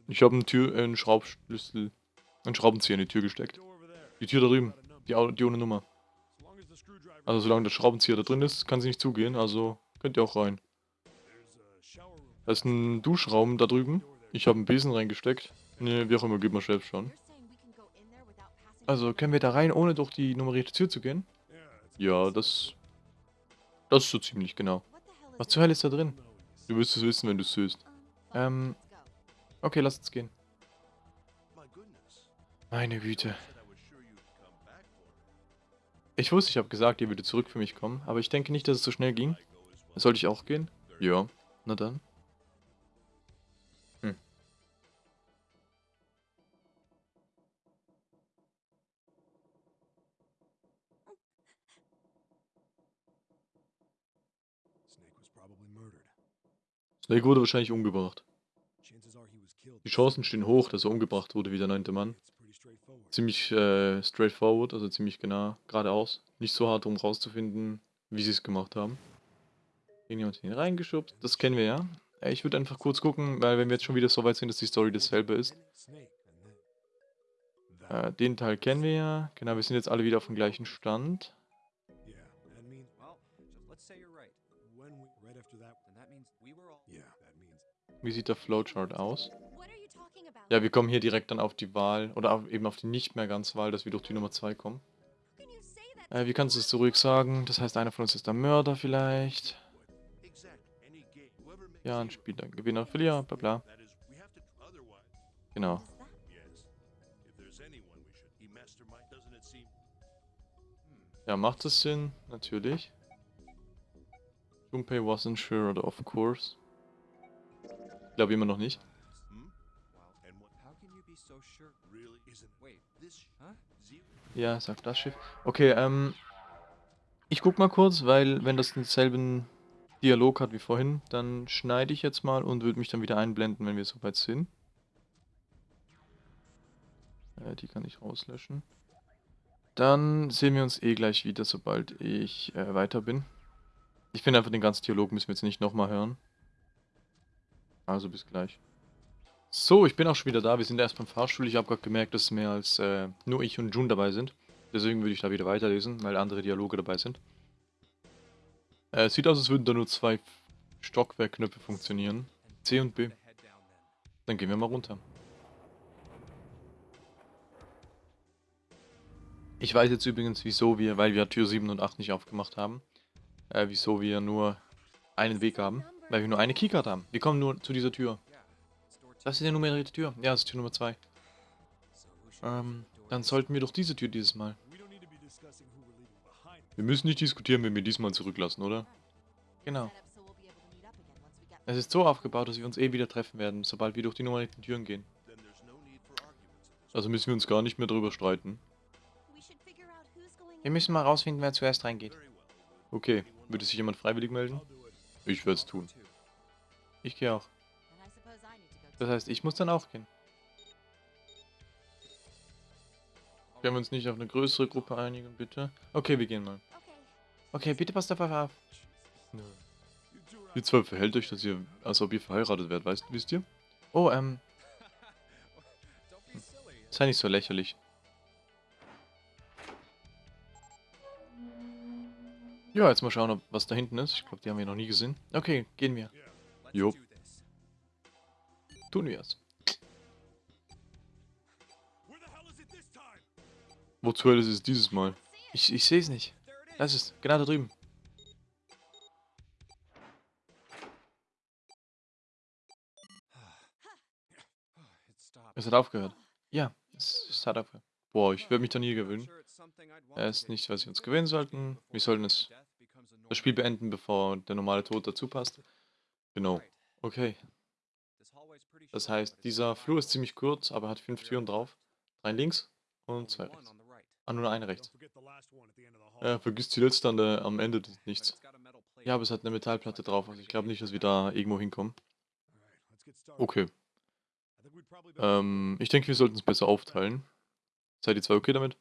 Ich habe einen Tür, einen Schraubschlüssel, einen Schraubenzieher in die Tür gesteckt. Die Tür da drüben, die, die ohne Nummer. Also solange der Schraubenzieher da drin ist, kann sie nicht zugehen, also könnt ihr auch rein. Da ist ein Duschraum da drüben. Ich habe einen Besen reingesteckt. Ne, wie auch immer, geht mal selbst schon. Also können wir da rein, ohne durch die nummerierte Tür zu gehen? Ja, das... Das ist so ziemlich genau. Was zur Hölle ist da drin? Du wirst es wissen, wenn du es siehst. Ähm, okay, lass uns gehen. Meine Güte. Ich wusste, ich habe gesagt, ihr würdet zurück für mich kommen, aber ich denke nicht, dass es so schnell ging. Sollte ich auch gehen? Ja, na dann. Snake wurde wahrscheinlich umgebracht. Die Chancen stehen hoch, dass er umgebracht wurde wie der neunte Mann. Ziemlich äh, straightforward, also ziemlich genau, geradeaus. Nicht so hart, um rauszufinden, wie sie es gemacht haben. Irgendjemand hier reingeschubst, das kennen wir ja. Äh, Ich würde einfach kurz gucken, weil wenn wir jetzt schon wieder so weit sind, dass die Story dasselbe ist. Äh, den Teil kennen wir ja. Genau, wir sind jetzt alle wieder auf dem gleichen Stand. Wie sieht der Flowchart aus? Ja, wir kommen hier direkt dann auf die Wahl, oder auf, eben auf die nicht mehr ganz Wahl, dass wir durch die Nummer 2 kommen. Äh, wie kannst du es so ruhig sagen? Das heißt, einer von uns ist der Mörder vielleicht. Ja, ein Spieler, Gewinner, Verlierer, bla bla. Genau. Ja, macht das Sinn? Natürlich. Junpei wasn't sure, oder of course. Ich glaube immer noch nicht. Ja, sagt das Schiff. Okay, ähm. Ich guck mal kurz, weil wenn das denselben Dialog hat wie vorhin, dann schneide ich jetzt mal und würde mich dann wieder einblenden, wenn wir soweit sind. Äh, die kann ich rauslöschen. Dann sehen wir uns eh gleich wieder, sobald ich äh, weiter bin. Ich finde einfach, den ganzen Dialog müssen wir jetzt nicht nochmal hören. Also bis gleich. So, ich bin auch schon wieder da. Wir sind erst beim Fahrstuhl. Ich habe gerade gemerkt, dass mehr als äh, nur ich und Jun dabei sind. Deswegen würde ich da wieder weiterlesen, weil andere Dialoge dabei sind. Äh, sieht aus, als würden da nur zwei Stockwerkknöpfe funktionieren. C und B. Dann gehen wir mal runter. Ich weiß jetzt übrigens, wieso wir, weil wir Tür 7 und 8 nicht aufgemacht haben, äh, wieso wir nur einen Weg haben. Weil wir nur eine Keycard haben. Wir kommen nur zu dieser Tür. Das ist die nummerierte Tür. Ja, das ist Tür Nummer 2. Ähm, dann sollten wir doch diese Tür dieses Mal. Wir müssen nicht diskutieren, wenn wir diesmal zurücklassen, oder? Genau. Es ist so aufgebaut, dass wir uns eh wieder treffen werden, sobald wir durch die nummerierten Türen gehen. Also müssen wir uns gar nicht mehr drüber streiten. Wir müssen mal rausfinden, wer zuerst reingeht. Okay, würde sich jemand freiwillig melden? Ich werde es tun. Ich gehe auch. Das heißt, ich muss dann auch gehen. Können wir uns nicht auf eine größere Gruppe einigen, bitte? Okay, wir gehen mal. Okay, bitte passt auf auf. Ihr zwei verhält euch, dass ihr, als ob ihr verheiratet werdet, weißt wisst ihr? Oh, ähm, sei nicht so lächerlich. Ja, jetzt mal schauen, ob was da hinten ist. Ich glaube, die haben wir noch nie gesehen. Okay, gehen wir. Jo. Tun wir es. Wo zur Hölle ist es dieses Mal? Ich, ich sehe es nicht. Das ist genau da drüben. Ah. Es hat aufgehört. Ja, es, es hat aufgehört. Boah, ich werde mich da nie gewöhnen. Er ist nicht, was wir uns gewöhnen sollten. Wir sollten es, das Spiel beenden, bevor der normale Tod dazu passt. Genau. Okay. Das heißt, dieser Flur ist ziemlich kurz, aber hat fünf Türen drauf. Drei links und zwei rechts. Ah, nur eine rechts. Ja, vergiss die letzte an der, am Ende des nichts. Ja, aber es hat eine Metallplatte drauf, also ich glaube nicht, dass wir da irgendwo hinkommen. Okay. Ähm, ich denke, wir sollten es besser aufteilen. Seid ihr zwei okay damit?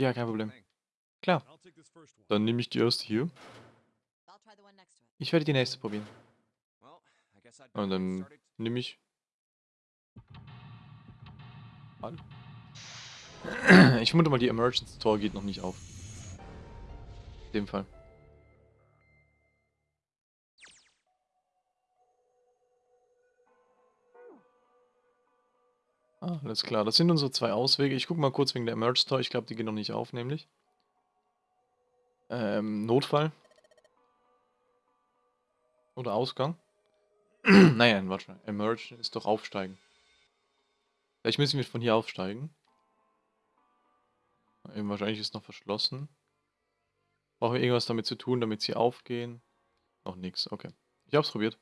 Ja, kein Problem. Klar. Dann nehme ich die erste hier. Ich werde die nächste probieren. Und dann nehme ich... An. Ich vermute mal, die Emergency Tor geht noch nicht auf. In dem Fall. Alles klar. Das sind unsere zwei Auswege. Ich gucke mal kurz wegen der Emerge Tor. Ich glaube, die gehen noch nicht auf, nämlich. Ähm, Notfall. Oder Ausgang. naja, warte mal. Emerge ist doch aufsteigen. Vielleicht müssen wir von hier aufsteigen. Eben wahrscheinlich ist noch verschlossen. Brauchen wir irgendwas damit zu tun, damit sie aufgehen? Noch nichts, okay. Ich hab's probiert.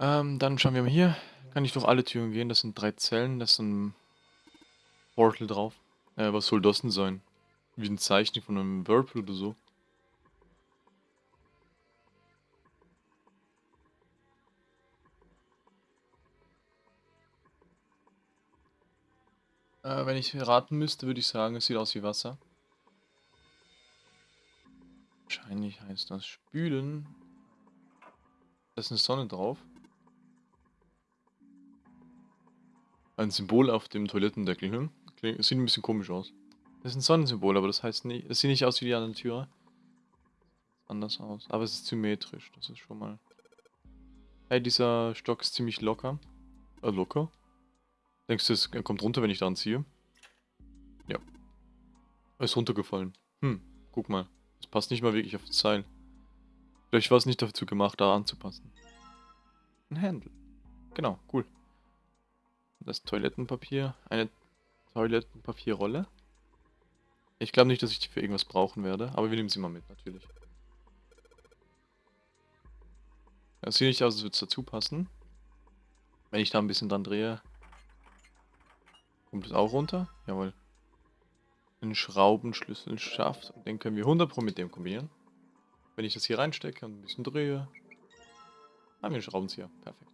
Ähm, dann schauen wir mal hier. Kann ich durch alle Türen gehen. Das sind drei Zellen, das ist ein Portal drauf. Äh, was soll das denn sein? Wie ein Zeichen von einem Whirlpool oder so. Äh, wenn ich raten müsste, würde ich sagen, es sieht aus wie Wasser. Wahrscheinlich heißt das Spülen. Da ist eine Sonne drauf. Ein Symbol auf dem Toilettendeckel. Hm? Klingt, sieht ein bisschen komisch aus. Das ist ein Sonnensymbol, aber das heißt nicht. Es sieht nicht aus wie die anderen Türen. Anders aus. Aber es ist symmetrisch. Das ist schon mal. Hey, dieser Stock ist ziemlich locker. Äh, locker? Denkst du, es kommt runter, wenn ich daran ziehe? Ja. Er ist runtergefallen. Hm, guck mal. Es passt nicht mal wirklich auf das Seil. Vielleicht war es nicht dazu gemacht, da anzupassen. Ein Handle. Genau, cool. Das Toilettenpapier. Eine Toilettenpapierrolle. Ich glaube nicht, dass ich die für irgendwas brauchen werde, aber wir nehmen sie mal mit, natürlich. Es sieht nicht aus, als würde es dazu passen. Wenn ich da ein bisschen dran drehe, Kommt das auch runter? Jawohl. Ein Schraubenschlüssel schafft. Und den können wir 100 Pro mit dem kombinieren. Wenn ich das hier reinstecke und ein bisschen drehe, haben wir einen Schraubenzieher. Perfekt.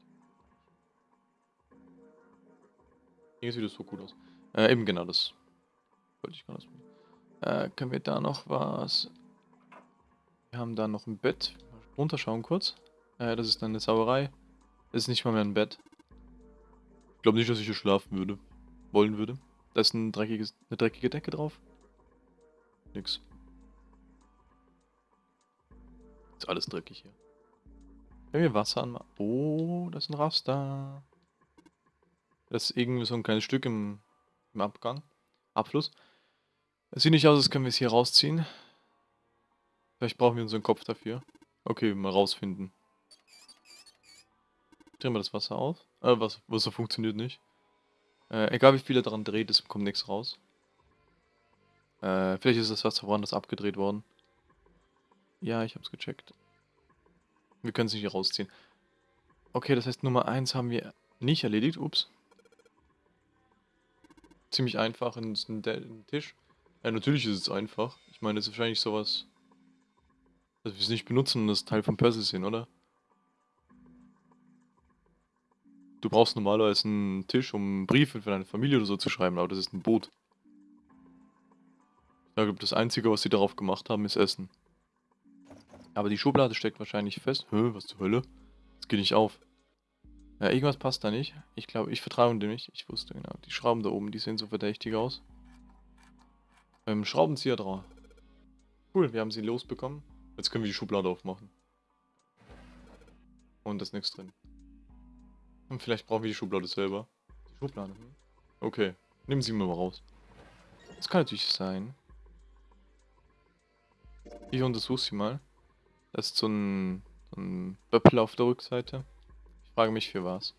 Hier sieht das so gut aus. Äh, eben genau das. Wollte ich gar nicht äh, Können wir da noch was... Wir haben da noch ein Bett. Runterschauen kurz. Äh, das ist eine Sauerei. Das ist nicht mal mehr ein Bett. Ich glaube nicht, dass ich hier schlafen würde wollen würde. Da ist ein dreckiges, eine dreckige Decke drauf. Nix. Ist alles dreckig hier. Wenn wir Wasser anmachen. Oh, das ist ein Raster. Das ist irgendwie so ein kleines Stück im, im Abgang. Abfluss. Es sieht nicht aus, als können wir es hier rausziehen. Vielleicht brauchen wir unseren Kopf dafür. Okay, mal rausfinden. Drehen wir das Wasser aus. Äh, was, Wasser funktioniert nicht. Äh, egal wie viel er daran dreht, es kommt nichts raus. Äh, vielleicht ist das Wasser woanders abgedreht worden. Ja, ich hab's gecheckt. Wir können es nicht hier rausziehen. Okay, das heißt Nummer 1 haben wir nicht erledigt. Ups. Ziemlich einfach in den Tisch. Ja, natürlich ist es einfach. Ich meine, das ist wahrscheinlich sowas, dass wir es nicht benutzen und das Teil von Percy sind, oder? Du brauchst normalerweise einen Tisch, um Briefe für deine Familie oder so zu schreiben, aber das ist ein Boot. Ich glaube, das Einzige, was sie darauf gemacht haben, ist Essen. Aber die Schublade steckt wahrscheinlich fest. Hä, was zur Hölle? Das geht nicht auf. Ja, irgendwas passt da nicht. Ich glaube, ich vertraue dem nicht. Ich wusste genau. Die Schrauben da oben, die sehen so verdächtig aus. Ähm, Schraubenzieher drauf. Cool, wir haben sie losbekommen. Jetzt können wir die Schublade aufmachen. Und da ist nichts drin. Und vielleicht brauchen wir die Schublade selber. Die Schublade, hm? Okay, nehmen Sie mal raus. Das kann natürlich sein. Ich untersuche sie mal. Das ist so ein, so ein Böppel auf der Rückseite. Frage mich für was.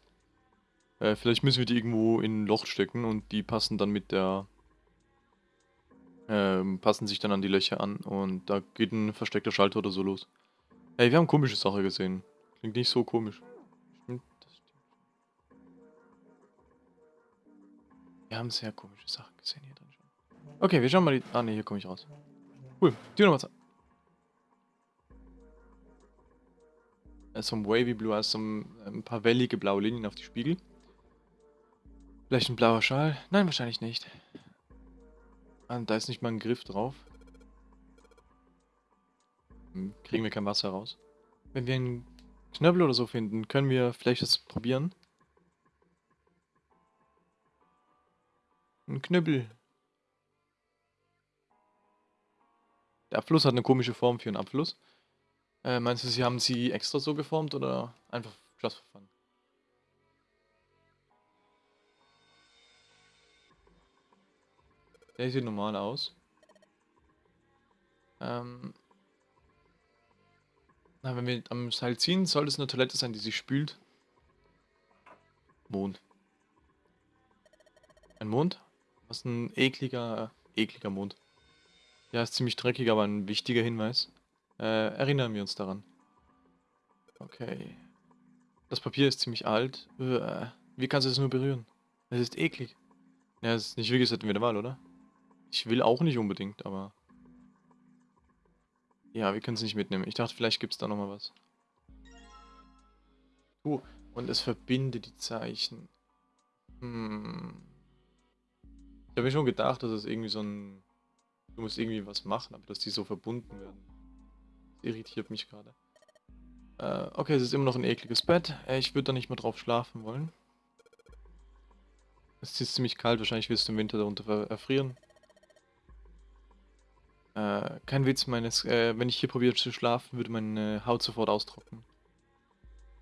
Äh, vielleicht müssen wir die irgendwo in ein Loch stecken und die passen dann mit der... Ähm, passen sich dann an die Löcher an und da geht ein versteckter Schalter oder so los. Ey, wir haben komische Sache gesehen. Klingt nicht so komisch. Stimmt. Wir haben sehr komische Sachen gesehen hier drin schon. Okay, wir schauen mal die... Ah ne, hier komme ich raus. Cool. Tür Nummer 2. So ein Wavy Blue, also ein paar wellige blaue Linien auf die Spiegel. Vielleicht ein blauer Schal? Nein, wahrscheinlich nicht. Ah, da ist nicht mal ein Griff drauf. Hm, kriegen wir kein Wasser raus. Wenn wir einen Knöbel oder so finden, können wir vielleicht das probieren. Ein Knüppel. Der Abfluss hat eine komische Form für einen Abfluss. Äh, meinst du, sie haben sie extra so geformt oder einfach just for fun? Der sieht normal aus. Ähm. Na, wenn wir am Seil ziehen, soll es eine Toilette sein, die sich spült. Mond. Ein Mond? Was ein ekliger, ekliger Mond. Ja, ist ziemlich dreckig, aber ein wichtiger Hinweis. Äh, erinnern wir uns daran. Okay. Das Papier ist ziemlich alt. Wie kannst du es nur berühren? Es ist eklig. Ja, es ist nicht wirklich, hätten wir eine Wahl, oder? Ich will auch nicht unbedingt, aber... Ja, wir können es nicht mitnehmen. Ich dachte, vielleicht gibt es da nochmal was. Uh, und es verbindet die Zeichen. Hm. Ich habe mir schon gedacht, dass es irgendwie so ein... Du musst irgendwie was machen, aber dass die so verbunden werden. Irritiert mich gerade. Äh, okay, es ist immer noch ein ekliges Bett. Äh, ich würde da nicht mehr drauf schlafen wollen. Es ist ziemlich kalt, wahrscheinlich wirst du im Winter darunter erfrieren. Äh, kein Witz, meines, äh, wenn ich hier probiere zu schlafen, würde meine Haut sofort austrocknen.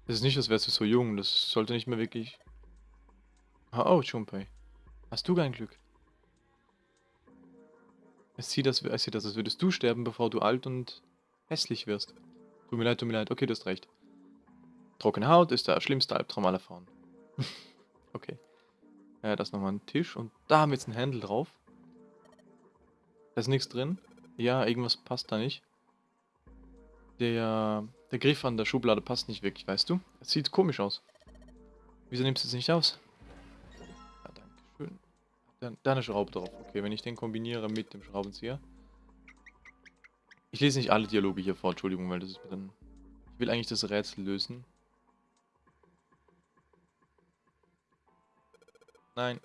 Das ist nicht, als wärst du so jung, das sollte nicht mehr wirklich... Oh, oh Junpei. Hast du kein Glück? Es sieht, das, es als würdest du sterben, bevor du alt und hässlich wirst. Tut mir leid, tut mir leid. Okay, du hast recht. Trockene Haut ist der schlimmste Albtraum aller Frauen. okay. Ja, das nochmal ein Tisch und da haben wir jetzt ein Handel drauf. Da ist nichts drin. Ja, irgendwas passt da nicht. Der, der Griff an der Schublade passt nicht wirklich, weißt du? Es sieht komisch aus. Wieso nimmst du es nicht aus? Ja, danke schön. Da, da eine Schraube drauf. Okay, wenn ich den kombiniere mit dem Schraubenzieher. Ich lese nicht alle Dialoge hier vor, Entschuldigung, weil das ist mir dann... Ich will eigentlich das Rätsel lösen. Nein,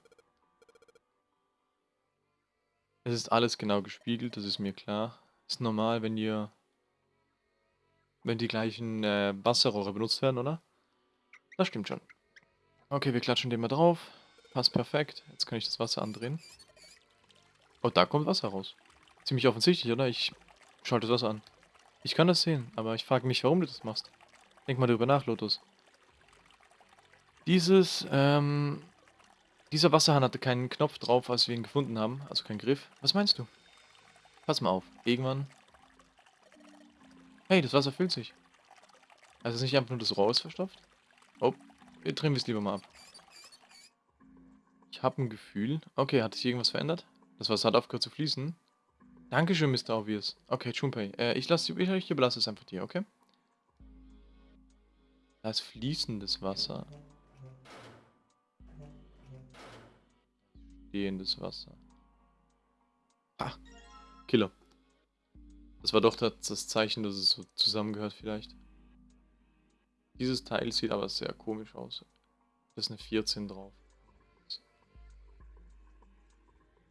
Es ist alles genau gespiegelt, das ist mir klar. Ist normal, wenn ihr... Wenn die gleichen äh, Wasserrohre benutzt werden, oder? Das stimmt schon. Okay, wir klatschen den mal drauf. Passt perfekt. Jetzt kann ich das Wasser andrehen. Oh, da kommt Wasser raus. Ziemlich offensichtlich, oder? Ich schalte das Wasser an. Ich kann das sehen, aber ich frage mich, warum du das machst. Denk mal darüber nach, Lotus. Dieses, ähm, dieser Wasserhahn hatte keinen Knopf drauf, als wir ihn gefunden haben. Also keinen Griff. Was meinst du? Pass mal auf. Irgendwann... Hey, das Wasser füllt sich. Also ist nicht einfach nur das Rohr ist verstopft? Oh, wir drehen es lieber mal ab. Ich habe ein Gefühl... Okay, hat sich irgendwas verändert? Das Wasser hat aufgehört zu fließen. Dankeschön, Mr. Obvious. Okay, Junpei. Äh, ich lasse ich, ich überlasse es einfach dir, okay? Da ist fließendes Wasser. Stehendes Wasser. Ah, Killer. Das war doch das Zeichen, dass es so zusammengehört vielleicht. Dieses Teil sieht aber sehr komisch aus. Da ist eine 14 drauf.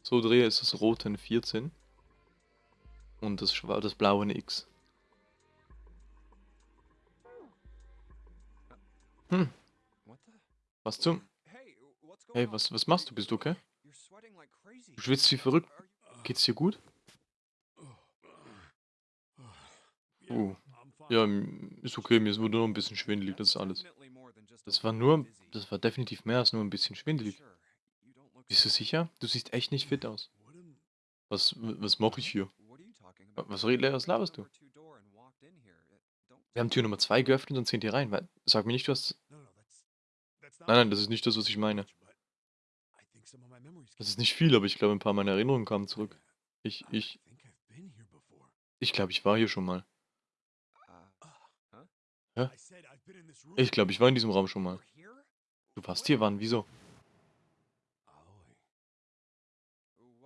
So drehe ist das rote eine 14. Und das, das blaue X. Hm. Was zum... Hey, was, was machst du? Bist du okay? Du schwitzt wie verrückt. Geht's dir gut? Uh. Ja, ist okay, mir ist nur ein bisschen schwindelig, das ist alles. Das war nur, das war definitiv mehr als nur ein bisschen schwindelig. Bist du sicher? Du siehst echt nicht fit aus. Was, was mache ich hier? Was, was laberst du? Wir haben Tür Nummer 2 geöffnet und sind hier rein. Sag mir nicht, du hast... Nein, nein, das ist nicht das, was ich meine. Das ist nicht viel, aber ich glaube, ein paar meiner Erinnerungen kamen zurück. Ich, ich, ich glaube, ich war hier schon mal. Hä? Ich glaube, ich war in diesem Raum schon mal. Du warst hier, wann? Wieso?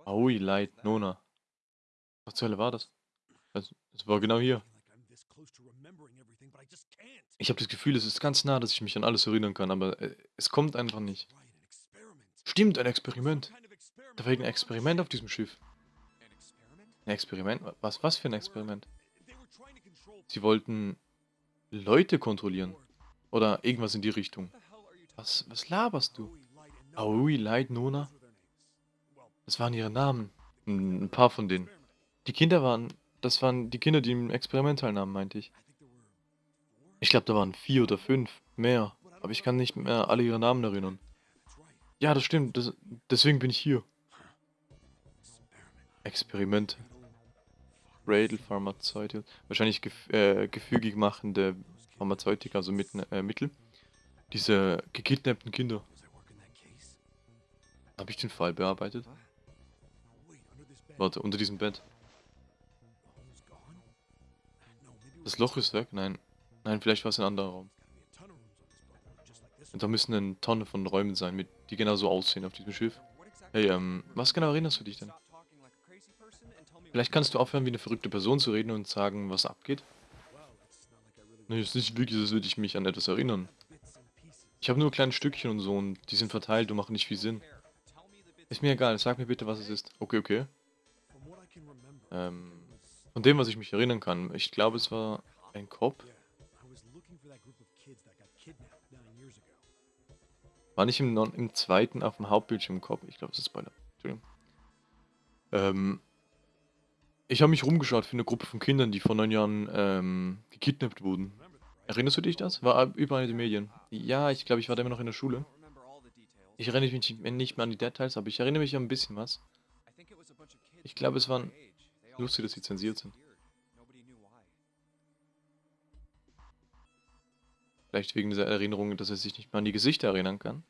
Aoi, Light, Nona. Was zur Hölle war das? Es, es war genau hier. Ich habe das Gefühl, es ist ganz nah, dass ich mich an alles erinnern kann, aber äh, es kommt einfach nicht. Stimmt, ein Experiment. Da war ein Experiment auf diesem Schiff. Ein Experiment? Was, was für ein Experiment? Sie wollten Leute kontrollieren. Oder irgendwas in die Richtung. Was, was laberst du? Aoi, Light, Nona? Das waren ihre Namen. Ein paar von denen. Die Kinder waren... Das waren die Kinder, die im Experiment teilnahmen, meinte ich. Ich glaube, da waren vier oder fünf. Mehr. Aber ich kann nicht mehr alle ihre Namen erinnern. Ja, das stimmt. Das, deswegen bin ich hier. Experiment. Radel Pharmazeutika. Wahrscheinlich gef äh, gefügig machende Pharmazeutika, also mit, äh, Mittel. Diese gekidnappten Kinder. Habe ich den Fall bearbeitet? Warte, unter diesem Bett. Das Loch ist weg? Nein. Nein, vielleicht war es ein anderer Raum. Und da müssen eine Tonne von Räumen sein, mit, die genau so aussehen auf diesem Schiff. Hey, ähm, was genau erinnerst du dich denn? Vielleicht kannst du aufhören, wie eine verrückte Person zu reden und sagen, was abgeht? Nee, es ist nicht wirklich, als würde ich mich an etwas erinnern. Ich habe nur kleine Stückchen und so und die sind verteilt und machen nicht viel Sinn. Ist mir egal, sag mir bitte, was es ist. Okay, okay. Ähm, von dem, was ich mich erinnern kann, ich glaube, es war ein Kopf. War nicht im, im zweiten auf dem Hauptbildschirm Kopf. Ich glaube, es ist Spoiler. Entschuldigung. Ähm, ich habe mich rumgeschaut für eine Gruppe von Kindern, die vor neun Jahren ähm, gekidnappt wurden. Erinnerst du dich das? War überall in den Medien. Ja, ich glaube, ich war da immer noch in der Schule. Ich erinnere mich nicht mehr an die Details, aber ich erinnere mich an ein bisschen was. Ich glaube, es waren... Lustig, dass sie zensiert sind. Vielleicht wegen dieser Erinnerung, dass er sich nicht mehr an die Gesichter erinnern kann.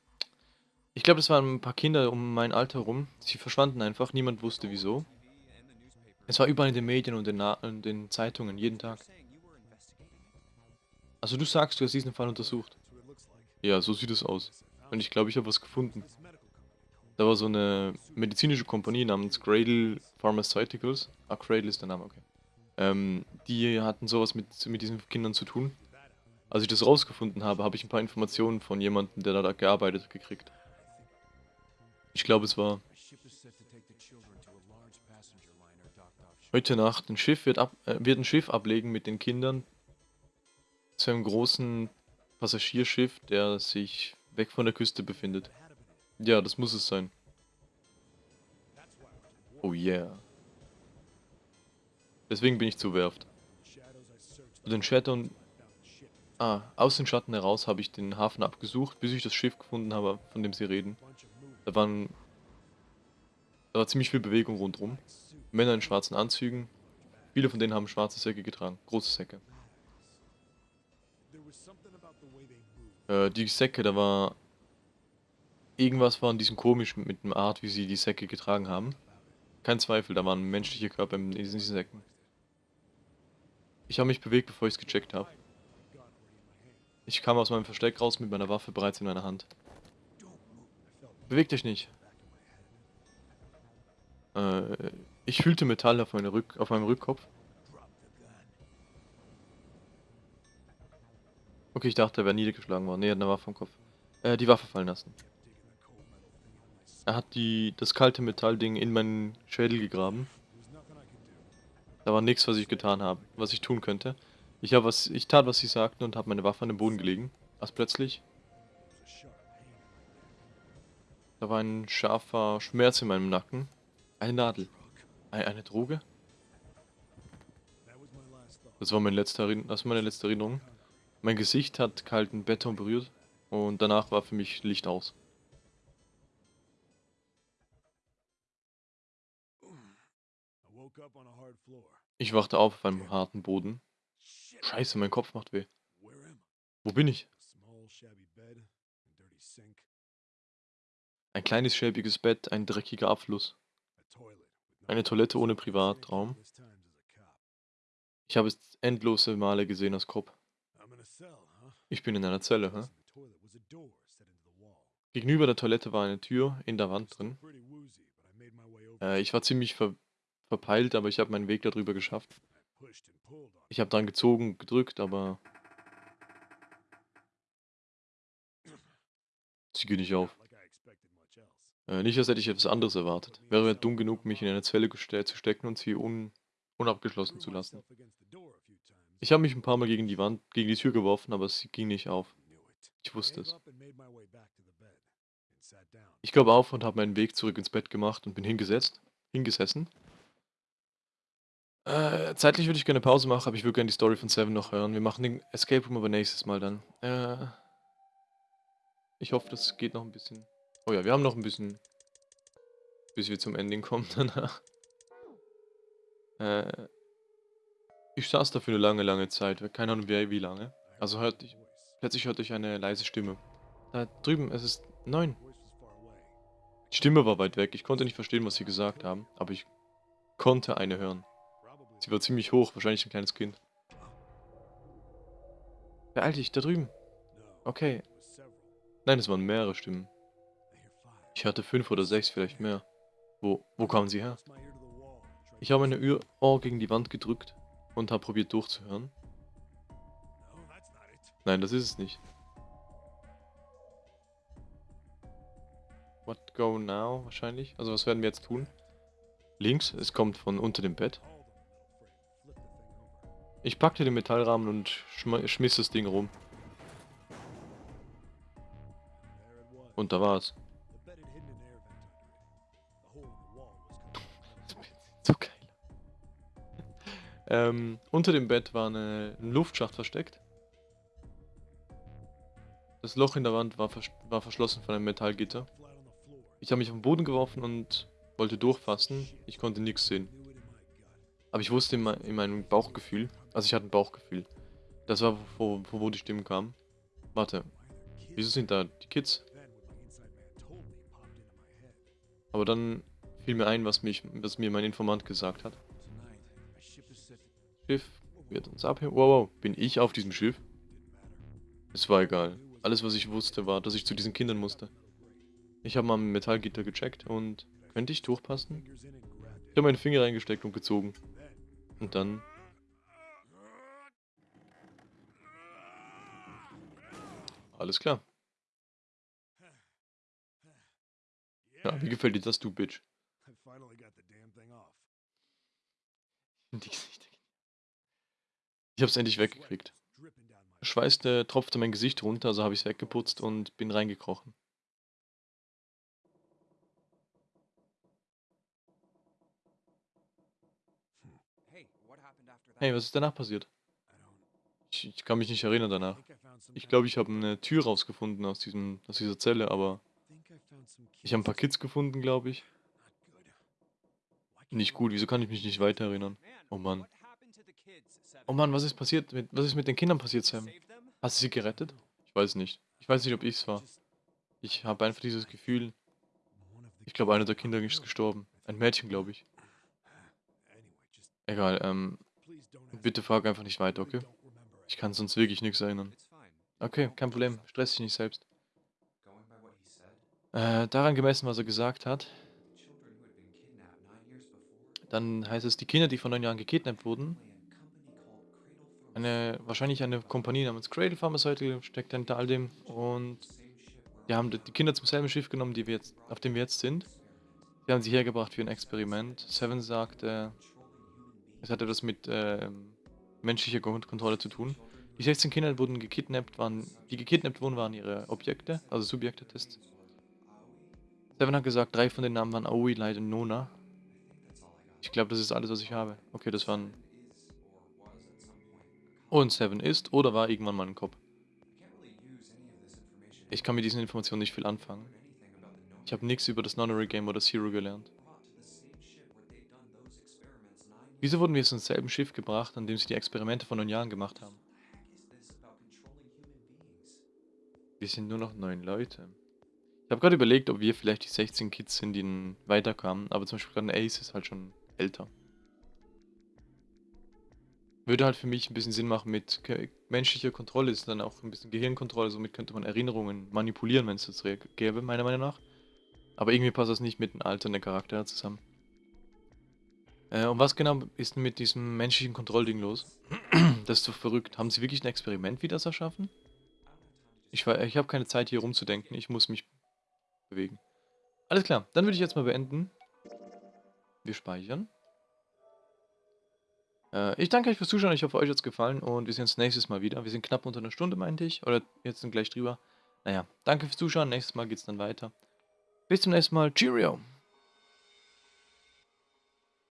Ich glaube, es waren ein paar Kinder um mein Alter rum. Sie verschwanden einfach, niemand wusste wieso. Es war überall in den Medien und in den Zeitungen, jeden Tag. Also du sagst, du hast diesen Fall untersucht. Ja, so sieht es aus. Und ich glaube, ich habe was gefunden. Da war so eine medizinische Kompanie namens Cradle Pharmaceuticals. Ah, Cradle ist der Name, okay. Ähm, die hatten sowas mit, mit diesen Kindern zu tun. Als ich das rausgefunden habe, habe ich ein paar Informationen von jemandem, der da gearbeitet, gekriegt. Ich glaube, es war Heute Nacht ein Schiff wird, ab, äh, wird ein Schiff ablegen mit den Kindern zu einem großen Passagierschiff, der sich weg von der Küste befindet. Ja, das muss es sein. Oh yeah. Deswegen bin ich zur Werft. Zu den Shadow Ah, aus den Schatten heraus habe ich den Hafen abgesucht, bis ich das Schiff gefunden habe, von dem sie reden. Da waren... Da war ziemlich viel Bewegung rundherum. Männer in schwarzen Anzügen. Viele von denen haben schwarze Säcke getragen. Große Säcke. Äh, die Säcke, da war... Irgendwas war an diesem komisch mit dem Art, wie sie die Säcke getragen haben. Kein Zweifel, da waren menschliche Körper in diesen Säcken. Ich habe mich bewegt, bevor ich es gecheckt habe. Ich kam aus meinem Versteck raus mit meiner Waffe bereits in meiner Hand. Beweg dich nicht. Äh, ich fühlte Metall auf, meine Rück auf meinem Rückkopf. Okay, ich dachte, er wäre niedergeschlagen worden. Nee, er hat eine Waffe am Kopf. Äh, die Waffe fallen lassen. Er hat die, das kalte Metallding in meinen Schädel gegraben. Da war nichts, was ich getan habe, was ich tun könnte. Ich habe was, ich tat, was sie sagten und habe meine Waffe an den Boden gelegen. Als plötzlich da war ein scharfer Schmerz in meinem Nacken. Eine Nadel. Eine Droge? Das war, mein letzter, das war meine letzte Erinnerung. Mein Gesicht hat kalten Beton berührt und danach war für mich Licht aus. Ich wachte auf auf einem harten Boden. Scheiße, mein Kopf macht weh. Wo bin ich? Ein kleines schäbiges Bett, ein dreckiger Abfluss. Eine Toilette ohne Privatraum. Ich habe es endlose Male gesehen als Cop. Ich bin in einer Zelle, hä? Gegenüber der Toilette war eine Tür in der Wand drin. Äh, ich war ziemlich ver verpeilt, aber ich habe meinen Weg darüber geschafft. Ich habe dran gezogen, gedrückt, aber sie geht nicht auf. Äh, nicht, als hätte ich etwas anderes erwartet. Wäre dumm genug, mich in eine Zelle zu stecken und sie un unabgeschlossen zu lassen. Ich habe mich ein paar Mal gegen die Wand, gegen die Tür geworfen, aber sie ging nicht auf. Ich wusste es. Ich glaube auf und habe meinen Weg zurück ins Bett gemacht und bin hingesetzt, hingesessen. Äh, zeitlich würde ich gerne Pause machen, aber ich würde gerne die Story von Seven noch hören. Wir machen den Escape Room aber nächstes Mal dann. Äh, ich hoffe, das geht noch ein bisschen. Oh ja, wir haben noch ein bisschen, bis wir zum Ending kommen danach. Äh, ich saß da für eine lange, lange Zeit. Keine Ahnung, wie, wie lange. Also hört ich, plötzlich hörte ich eine leise Stimme. Da drüben, es ist neun. Die Stimme war weit weg. Ich konnte nicht verstehen, was sie gesagt haben, aber ich konnte eine hören. Sie war ziemlich hoch, wahrscheinlich ein kleines Kind. Beeil dich, da drüben. Okay. Nein, es waren mehrere Stimmen. Ich hatte fünf oder sechs, vielleicht mehr. Wo, wo kamen sie her? Ich habe meine Ohr gegen die Wand gedrückt und habe probiert durchzuhören. Nein, das ist es nicht. What go now wahrscheinlich? Also was werden wir jetzt tun? Links, es kommt von unter dem Bett. Ich packte den Metallrahmen und schmiss das Ding rum. Und da war es. so geil. ähm, unter dem Bett war eine, ein Luftschacht versteckt. Das Loch in der Wand war, vers war verschlossen von einem Metallgitter. Ich habe mich auf den Boden geworfen und wollte durchfassen. Ich konnte nichts sehen. Aber ich wusste in, in meinem Bauchgefühl, also ich hatte ein Bauchgefühl. Das war, wo, wo, wo die Stimmen kamen. Warte, wieso sind da die Kids? Aber dann fiel mir ein, was, mich, was mir mein Informant gesagt hat. Schiff wird uns abheben. Wow, wow, bin ich auf diesem Schiff? Es war egal. Alles, was ich wusste, war, dass ich zu diesen Kindern musste. Ich habe mal ein Metallgitter gecheckt und könnte ich durchpassen? Ich habe meinen Finger reingesteckt und gezogen. Und dann... Alles klar. Ja, wie gefällt dir das, du Bitch? Ich hab's endlich weggekriegt. Schweiß der tropfte mein Gesicht runter, also habe ich es weggeputzt und bin reingekrochen. Hey, was ist danach passiert? Ich, ich kann mich nicht erinnern danach. Ich glaube, ich habe eine Tür rausgefunden aus, diesem, aus dieser Zelle, aber... Ich habe ein paar Kids gefunden, glaube ich. Nicht gut, wieso kann ich mich nicht weiter erinnern? Oh Mann. Oh Mann, was ist passiert? Mit, was ist mit den Kindern passiert, Sam? Hast du sie gerettet? Ich weiß nicht. Ich weiß nicht, ob ich es war. Ich habe einfach dieses Gefühl... Ich glaube, einer der Kinder ist gestorben. Ein Mädchen, glaube ich. Egal, ähm... Bitte frag einfach nicht weiter, okay? Ich kann sonst wirklich nichts erinnern. Okay, kein Problem. Stress dich nicht selbst. Äh, daran gemessen, was er gesagt hat, dann heißt es, die Kinder, die vor neun Jahren gekidnappt wurden, eine, wahrscheinlich eine Kompanie namens Cradle Pharmaceutical steckt hinter all dem und die haben die Kinder zum selben Schiff genommen, die wir jetzt, auf dem wir jetzt sind. Die haben sie hergebracht für ein Experiment. Seven sagt, äh, es hat etwas mit äh, menschlicher Kontrolle zu tun. Die 16 Kinder wurden gekidnappt, waren, die gekidnappt wurden, waren ihre Objekte, also Subjekte-Tests. Seven hat gesagt, drei von den Namen waren Aoi, Light und Nona. Ich glaube, das ist alles, was ich habe. Okay, das waren... Und Seven ist oder war irgendwann mal ein Kopf. Ich kann mit diesen Informationen nicht viel anfangen. Ich habe nichts über das Nonary Game oder Zero gelernt. Wieso wurden wir jetzt ins selben Schiff gebracht, an dem sie die Experimente vor neun Jahren gemacht haben? Wir sind nur noch neun Leute. Ich habe gerade überlegt, ob wir vielleicht die 16 Kids sind, die weiterkamen. Aber zum Beispiel gerade Ace ist halt schon älter. Würde halt für mich ein bisschen Sinn machen mit menschlicher Kontrolle, ist dann auch ein bisschen Gehirnkontrolle, somit könnte man Erinnerungen manipulieren, wenn es das gäbe, meiner Meinung nach. Aber irgendwie passt das nicht mit dem Alter der Charaktere zusammen. Äh, und was genau ist denn mit diesem menschlichen Kontrollding los? das ist so verrückt. Haben sie wirklich ein Experiment, wie das erschaffen? Ich, ich habe keine Zeit hier rumzudenken, ich muss mich bewegen. Alles klar, dann würde ich jetzt mal beenden. Wir speichern. Äh, ich danke euch fürs Zuschauen, ich hoffe euch hat es gefallen und wir sehen uns nächstes Mal wieder. Wir sind knapp unter einer Stunde, meinte ich, oder jetzt sind gleich drüber. Naja, danke fürs Zuschauen, nächstes Mal geht es dann weiter. Bis zum nächsten Mal, Cheerio!